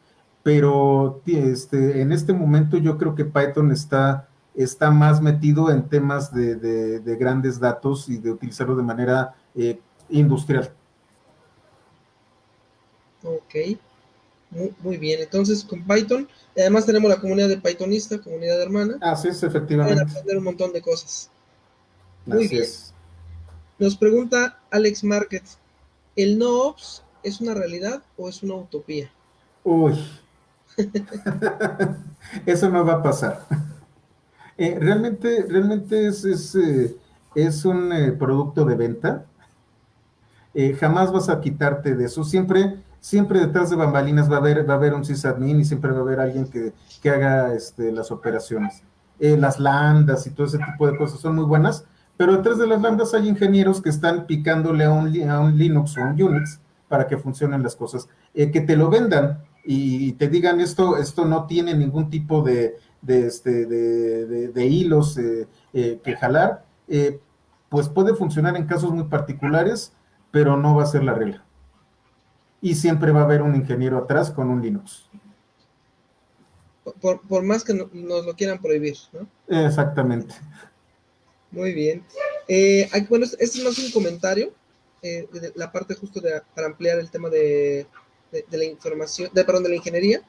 pero este, en este momento yo creo que Python está, está más metido en temas de, grandes datos y de utilizarlo de manera eh, industrial. Ok. Muy, bien, entonces con Python, además tenemos la comunidad de Pythonista, comunidad hermana. Así es, efectivamente. Para aprender un montón de cosas. Muy bien. Nos pregunta Alex Market, ¿el no-ops es una realidad o es una utopía? Uy, eso no va a pasar. Eh, realmente, realmente es, es, eh, es un eh, producto de venta. jamás vas a quitarte de eso. Siempre siempre detrás de bambalinas va a haber, va a haber un sysadmin y siempre va a haber alguien que, haga este, las operaciones. Eh, las landas y todo ese tipo de cosas son muy buenas, pero detrás de las landas hay ingenieros que están picándole a un, un Linux o a un Unix para que funcionen las cosas. Eh, que te lo vendan y, te digan esto, esto no tiene ningún tipo de, este, de, hilos eh, que jalar, pues puede funcionar en casos muy particulares, pero no va a ser la regla y siempre va a haber un ingeniero atrás con un Linux. Por, más que nos lo quieran prohibir, ¿no? Exactamente. Muy bien. Eh, bueno, este no es un comentario, eh, la parte justo de, para ampliar el tema de, la información, de, perdón, de la ingeniería.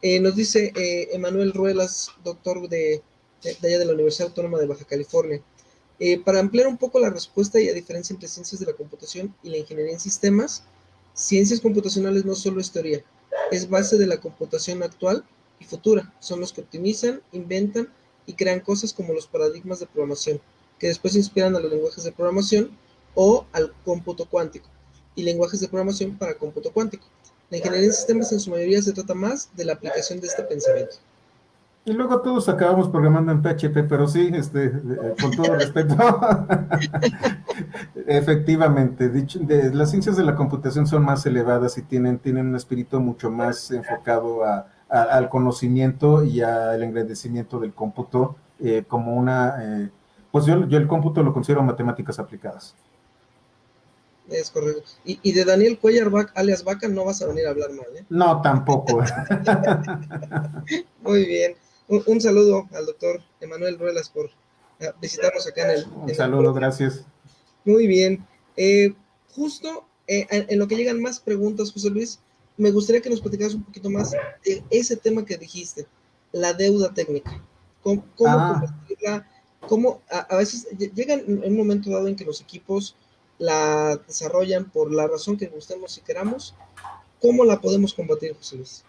Eh, nos dice Emanuel Ruelas, doctor de, de, allá de la Universidad Autónoma de Baja California. para ampliar un poco la respuesta y la diferencia entre ciencias de la computación y la ingeniería en sistemas, Ciencias computacionales no solo es teoría, es base de la computación actual y futura. Son los que optimizan, inventan y crean cosas como los paradigmas de programación, que después inspiran a los lenguajes de programación o al cómputo cuántico, y lenguajes de programación para cómputo cuántico. La ingeniería en sistemas en su mayoría se trata más de la aplicación de este pensamiento. Y luego todos acabamos programando en PHP, pero sí, este, eh, con todo respeto. Efectivamente, dicho, las ciencias de la computación son más elevadas y tienen, tienen un espíritu mucho más enfocado al conocimiento y al engrandecimiento del cómputo eh, como una, eh, pues yo, yo el cómputo lo considero matemáticas aplicadas. Es correcto. Y, de Daniel Cuellar, alias Vaca, no vas a venir a hablar mal, ¿eh? No, tampoco. Muy bien. Un, saludo al doctor Emanuel Ruelas por eh, visitarnos acá en el... Un saludo, gracias. Muy bien. Eh, justo eh, en lo que llegan más preguntas, José Luis, me gustaría que nos platicaras un poquito más de ese tema que dijiste, la deuda técnica. ¿Cómo, cómo ah. a, veces llega en un momento dado en que los equipos la desarrollan por la razón que gustemos y queramos? ¿Cómo la podemos combatir, José Luis?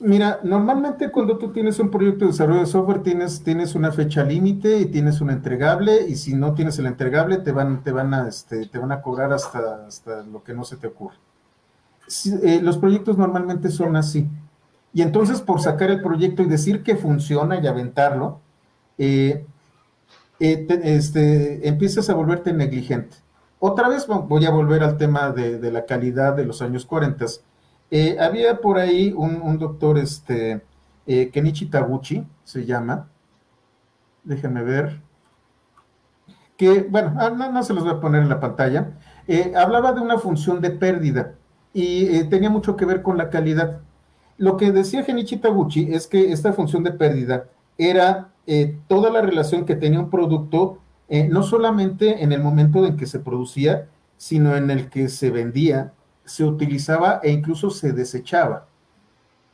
Mira, normalmente cuando tú tienes un proyecto de desarrollo de software tienes, tienes una fecha límite y tienes un entregable y si no tienes el entregable te van, te van, a, este, te van a cobrar hasta, hasta lo que no se te ocurre. Eh, los proyectos normalmente son así. Y entonces por sacar el proyecto y decir que funciona y aventarlo, eh, eh, este, empiezas a volverte negligente. Otra vez voy a volver al tema de, de la calidad de los años 40 Eh, había por ahí un, doctor, este, eh, Kenichi Taguchi, se llama. Déjenme ver. Que, bueno, ah, no, se los voy a poner en la pantalla. Eh, hablaba de una función de pérdida y tenía mucho que ver con la calidad. Lo que decía Genichi Taguchi es que esta función de pérdida era toda la relación que tenía un producto, no solamente en el momento en que se producía, sino en el que se vendía, se utilizaba e incluso se desechaba.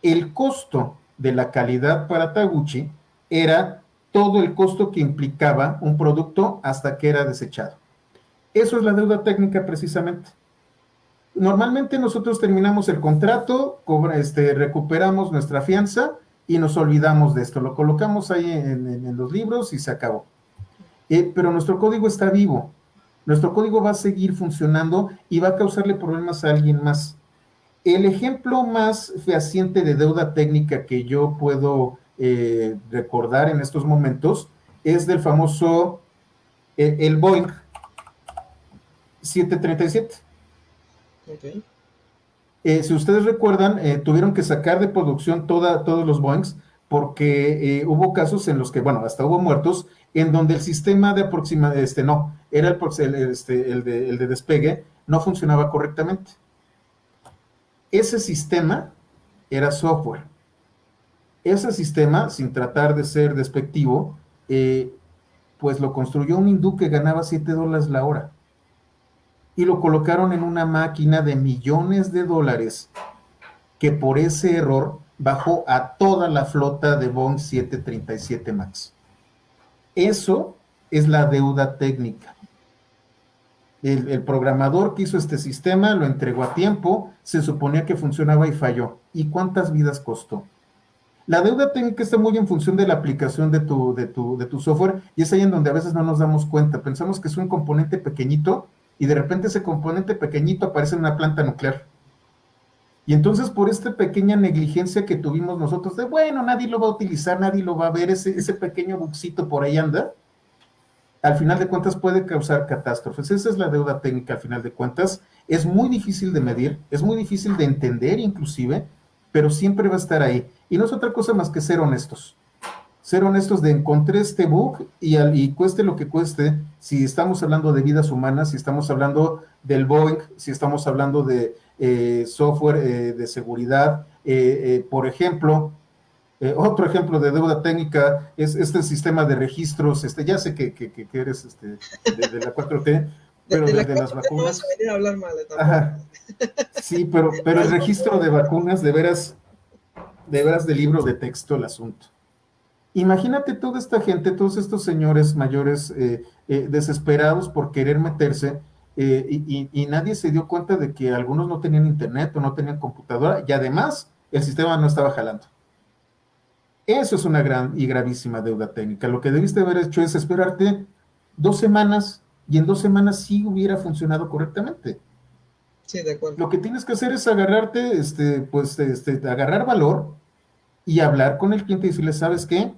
El costo de la calidad para Taguchi era todo el costo que implicaba un producto hasta que era desechado. Eso es la deuda técnica precisamente. Normalmente nosotros terminamos el contrato, este, recuperamos nuestra fianza y nos olvidamos de esto. Lo colocamos ahí en, los libros y se acabó. Eh, pero nuestro código está vivo nuestro código va a seguir funcionando y va a causarle problemas a alguien más. El ejemplo más fehaciente de deuda técnica que yo puedo eh, recordar en estos momentos es del famoso, eh, el, Boeing 737. Eh, si ustedes recuerdan, tuvieron que sacar de producción toda, todos los Boeings porque hubo casos en los que, bueno, hasta hubo muertos, en donde el sistema de aproximación, este no, era el, este, el, de, el de despegue, no funcionaba correctamente. Ese sistema era software. Ese sistema, sin tratar de ser despectivo, eh, pues lo construyó un hindú que ganaba 7 dólares la hora. Y lo colocaron en una máquina de millones de dólares que por ese error bajó a toda la flota de Boeing 737 MAX. Eso es la deuda técnica. El, programador que hizo este sistema lo entregó a tiempo, se suponía que funcionaba y falló. ¿Y cuántas vidas costó? La deuda técnica está muy en función de la aplicación de tu, de tu, software y es ahí en donde a veces no nos damos cuenta. Pensamos que es un componente pequeñito y de repente ese componente pequeñito aparece en una planta nuclear. Y entonces por esta pequeña negligencia que tuvimos nosotros de, bueno, nadie lo va a utilizar, nadie lo va a ver, ese, ese pequeño buxito por ahí anda, al final de cuentas puede causar catástrofes. Esa es la deuda técnica al final de cuentas. Es muy difícil de medir, es muy difícil de entender inclusive, pero siempre va a estar ahí. Y no es otra cosa más que ser honestos. Ser honestos de encontré este bug y, y cueste lo que cueste, si estamos hablando de vidas humanas, si estamos hablando del Boeing, si estamos hablando de eh, software eh, de seguridad. Eh, por ejemplo, otro ejemplo de deuda técnica es este sistema de registros. Este, ya sé que, que, eres este, de, la 4T, pero de, las vacunas. Sí, pero, pero el registro de vacunas, de veras, de veras de libro de texto el asunto. Imagínate toda esta gente, todos estos señores mayores desesperados por querer meterse eh, y, nadie se dio cuenta de que algunos no tenían internet o no tenían computadora y además el sistema no estaba jalando. Eso es una gran y gravísima deuda técnica. Lo que debiste haber hecho es esperarte dos semanas y en dos semanas sí hubiera funcionado correctamente. Sí, de acuerdo. Lo que tienes que hacer es agarrarte, este, pues, este, agarrar valor y hablar con el cliente y decirle, ¿sabes qué?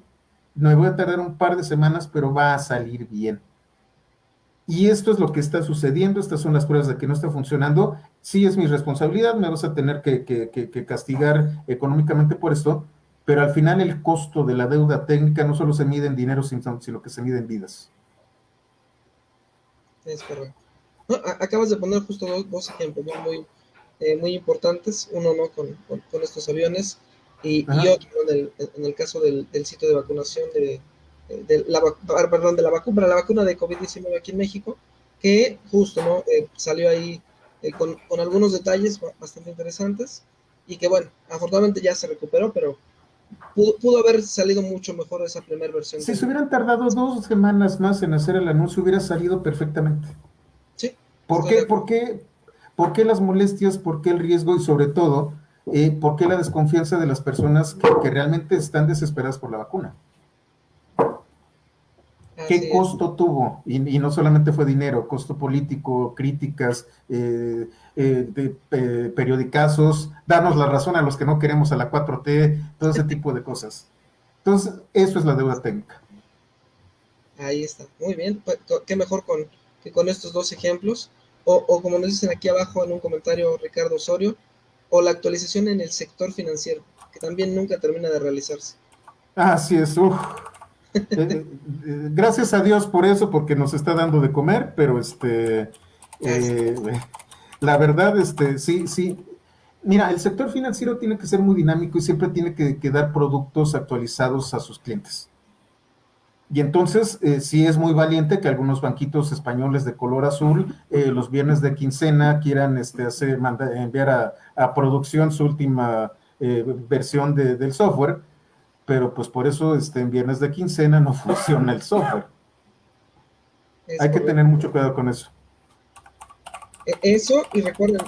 Me voy a tardar un par de semanas, pero va a salir bien y esto es lo que está sucediendo, estas son las pruebas de que no está funcionando, sí es mi responsabilidad, me vas a tener que, castigar económicamente por esto, pero al final el costo de la deuda técnica no solo se mide en dinero, sino que se mide en vidas. Es correcto. acabas de poner justo dos, ejemplos muy, eh, muy importantes, uno no con, estos aviones y, otro en el, caso del sitio de vacunación de, de la, perdón, de la vacuna, la vacuna de COVID-19 aquí en México, que justo ¿no? Eh, salió ahí eh, con, con, algunos detalles bastante interesantes y que bueno, afortunadamente ya se recuperó, pero pudo, pudo haber salido mucho mejor esa primera versión. Si se hubieran tardado dos semanas más en hacer el anuncio, hubiera salido perfectamente. Sí. ¿Por qué, ¿Por qué, ¿Por qué las molestias? ¿Por qué el riesgo? Y sobre todo, eh, ¿por qué la desconfianza de las personas que, que realmente están desesperadas por la vacuna? ¿Qué costo tuvo? Y, no solamente fue dinero, costo político, críticas, eh, eh, eh, periodicazos, darnos la razón a los que no queremos a la 4T, todo ese tipo de cosas. Entonces, eso es la deuda técnica. Ahí está, muy bien. Pues, qué mejor con, que con estos dos ejemplos. O, como nos dicen aquí abajo en un comentario Ricardo Osorio, o la actualización en el sector financiero, que también nunca termina de realizarse. Así es, uf. Eh, eh, gracias a Dios por eso, porque nos está dando de comer, pero este, eh, la verdad, este, sí, sí. Mira, el sector financiero tiene que ser muy dinámico y siempre tiene que, dar productos actualizados a sus clientes. Y entonces, sí es muy valiente que algunos banquitos españoles de color azul, los viernes de quincena, quieran este, hacer, enviar a, producción su última versión del software pero pues por eso este, en viernes de quincena no funciona el software. Hay que tener mucho cuidado con eso. E, eso, y recuerden,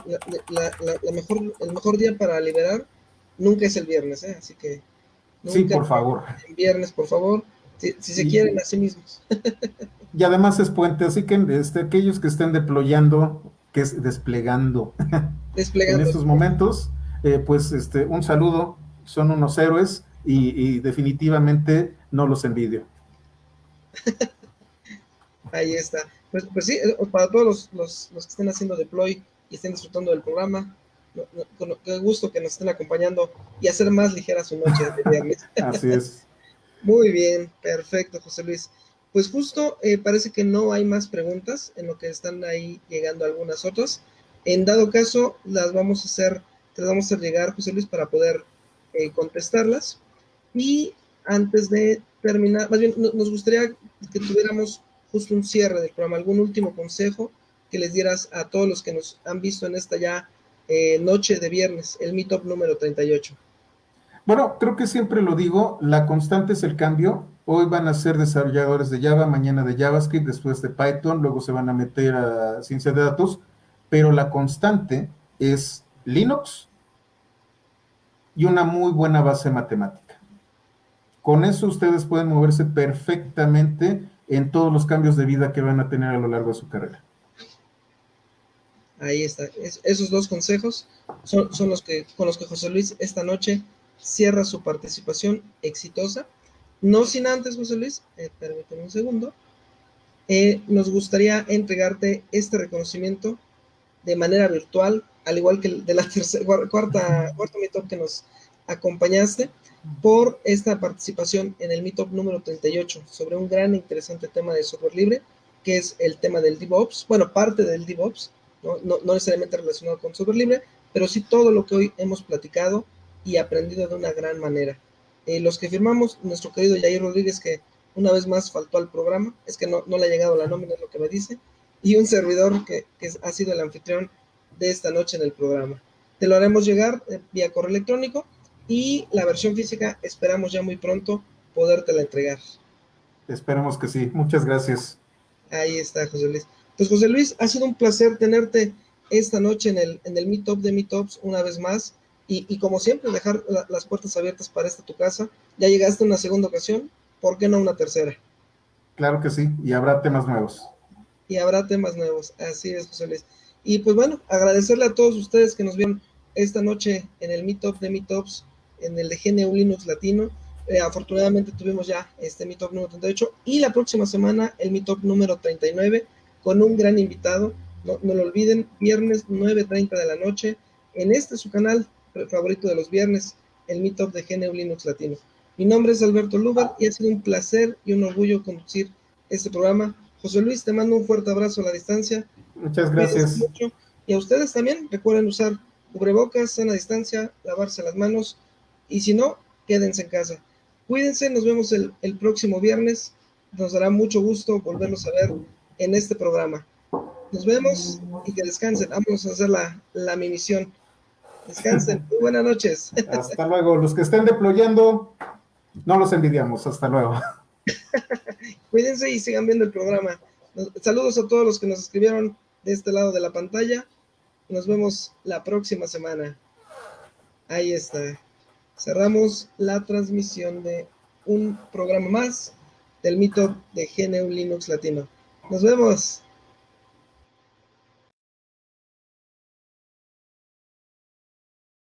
la, mejor, el mejor día para liberar nunca es el viernes, ¿eh? así que... sí, por favor. En viernes, por favor, si, se quieren a sí mismos. y además es puente, así que este, aquellos que estén deployando, que es desplegando, desplegando. en estos momentos, eh, pues este, un saludo, son unos héroes y, definitivamente no los envidio. Ahí está. Pues, pues sí, eh, para todos los, que estén haciendo deploy y estén disfrutando del programa, con qué gusto que nos estén acompañando y hacer más ligera su noche de viernes. Así es. Muy bien, perfecto, José Luis. Pues justo eh, parece que no hay más preguntas, en lo que están ahí llegando algunas otras. En dado caso, las vamos a hacer, te las vamos a hacer llegar, José Luis, para poder eh, contestarlas. Y antes de terminar, más bien nos gustaría que tuviéramos justo un cierre del programa, algún último consejo que les dieras a todos los que nos han visto en esta ya eh, noche de viernes, el Meetup número 38. Bueno, creo que siempre lo digo, la constante es el cambio. Hoy van a ser desarrolladores de Java, mañana de JavaScript, después de Python, luego se van a meter a ciencia de datos, pero la constante es Linux y una muy buena base matemática. Con eso ustedes pueden moverse perfectamente en todos los cambios de vida que van a tener a lo largo de su carrera. Ahí está. esos dos consejos son, los que con los que José Luis esta noche cierra su participación exitosa. No sin antes, José Luis, eh, permíteme un segundo, eh, nos gustaría entregarte este reconocimiento de manera virtual, al igual que de la tercera, cuarta, meetup que nos acompañaste por esta participación en el Meetup número 38 sobre un gran e interesante tema de software libre, que es el tema del DevOps, bueno, parte del DevOps, no, no, necesariamente relacionado con software libre, pero sí todo lo que hoy hemos platicado y aprendido de una gran manera. Eh, los que firmamos, nuestro querido Jair Rodríguez, que una vez más faltó al programa, es que no, no le ha llegado la nómina, es lo que me dice, y un servidor que, que ha sido el anfitrión de esta noche en el programa. Te lo haremos llegar eh, vía correo electrónico y la versión física esperamos ya muy pronto podértela entregar. Esperemos que sí. Muchas gracias. Ahí está, José Luis. Pues José Luis, ha sido un placer tenerte esta noche en el, en el Meetup de Meetups una vez más. Y, como siempre, dejar las puertas abiertas para esta tu casa. Ya llegaste una segunda ocasión, ¿por qué no una tercera? Claro que sí, y habrá temas nuevos. Y habrá temas nuevos, así es, José Luis. Y pues bueno, agradecerle a todos ustedes que nos vieron esta noche en el Meetup de Meetups en el de GNU Linux Latino. Eh, afortunadamente tuvimos ya este Meetup número 38 y la próxima semana el Meetup número 39 con un gran invitado. No, no lo olviden, viernes 9.30 de la noche en este su canal favorito de los viernes, el Meetup de GNU Linux Latino. Mi nombre es Alberto Lugar y ha sido un placer y un orgullo conducir este programa. José Luis, te mando un fuerte abrazo a la distancia. Muchas gracias. Y a ustedes también, recuerden usar cubrebocas, a distancia, lavarse las manos y si no, quédense en casa. Cuídense, nos vemos el, próximo viernes. Nos dará mucho gusto volverlos a ver en este programa. Nos vemos y que descansen. Vamos a hacer la, la misión. Descansen. Muy buenas noches. Hasta luego. Los que estén deployando, no los envidiamos. Hasta luego. Cuídense y sigan viendo el programa. Saludos a todos los que nos escribieron de este lado de la pantalla. Nos vemos la próxima semana. Ahí está cerramos la transmisión de un programa más del mito de GNU Linux Latino. Nos vemos.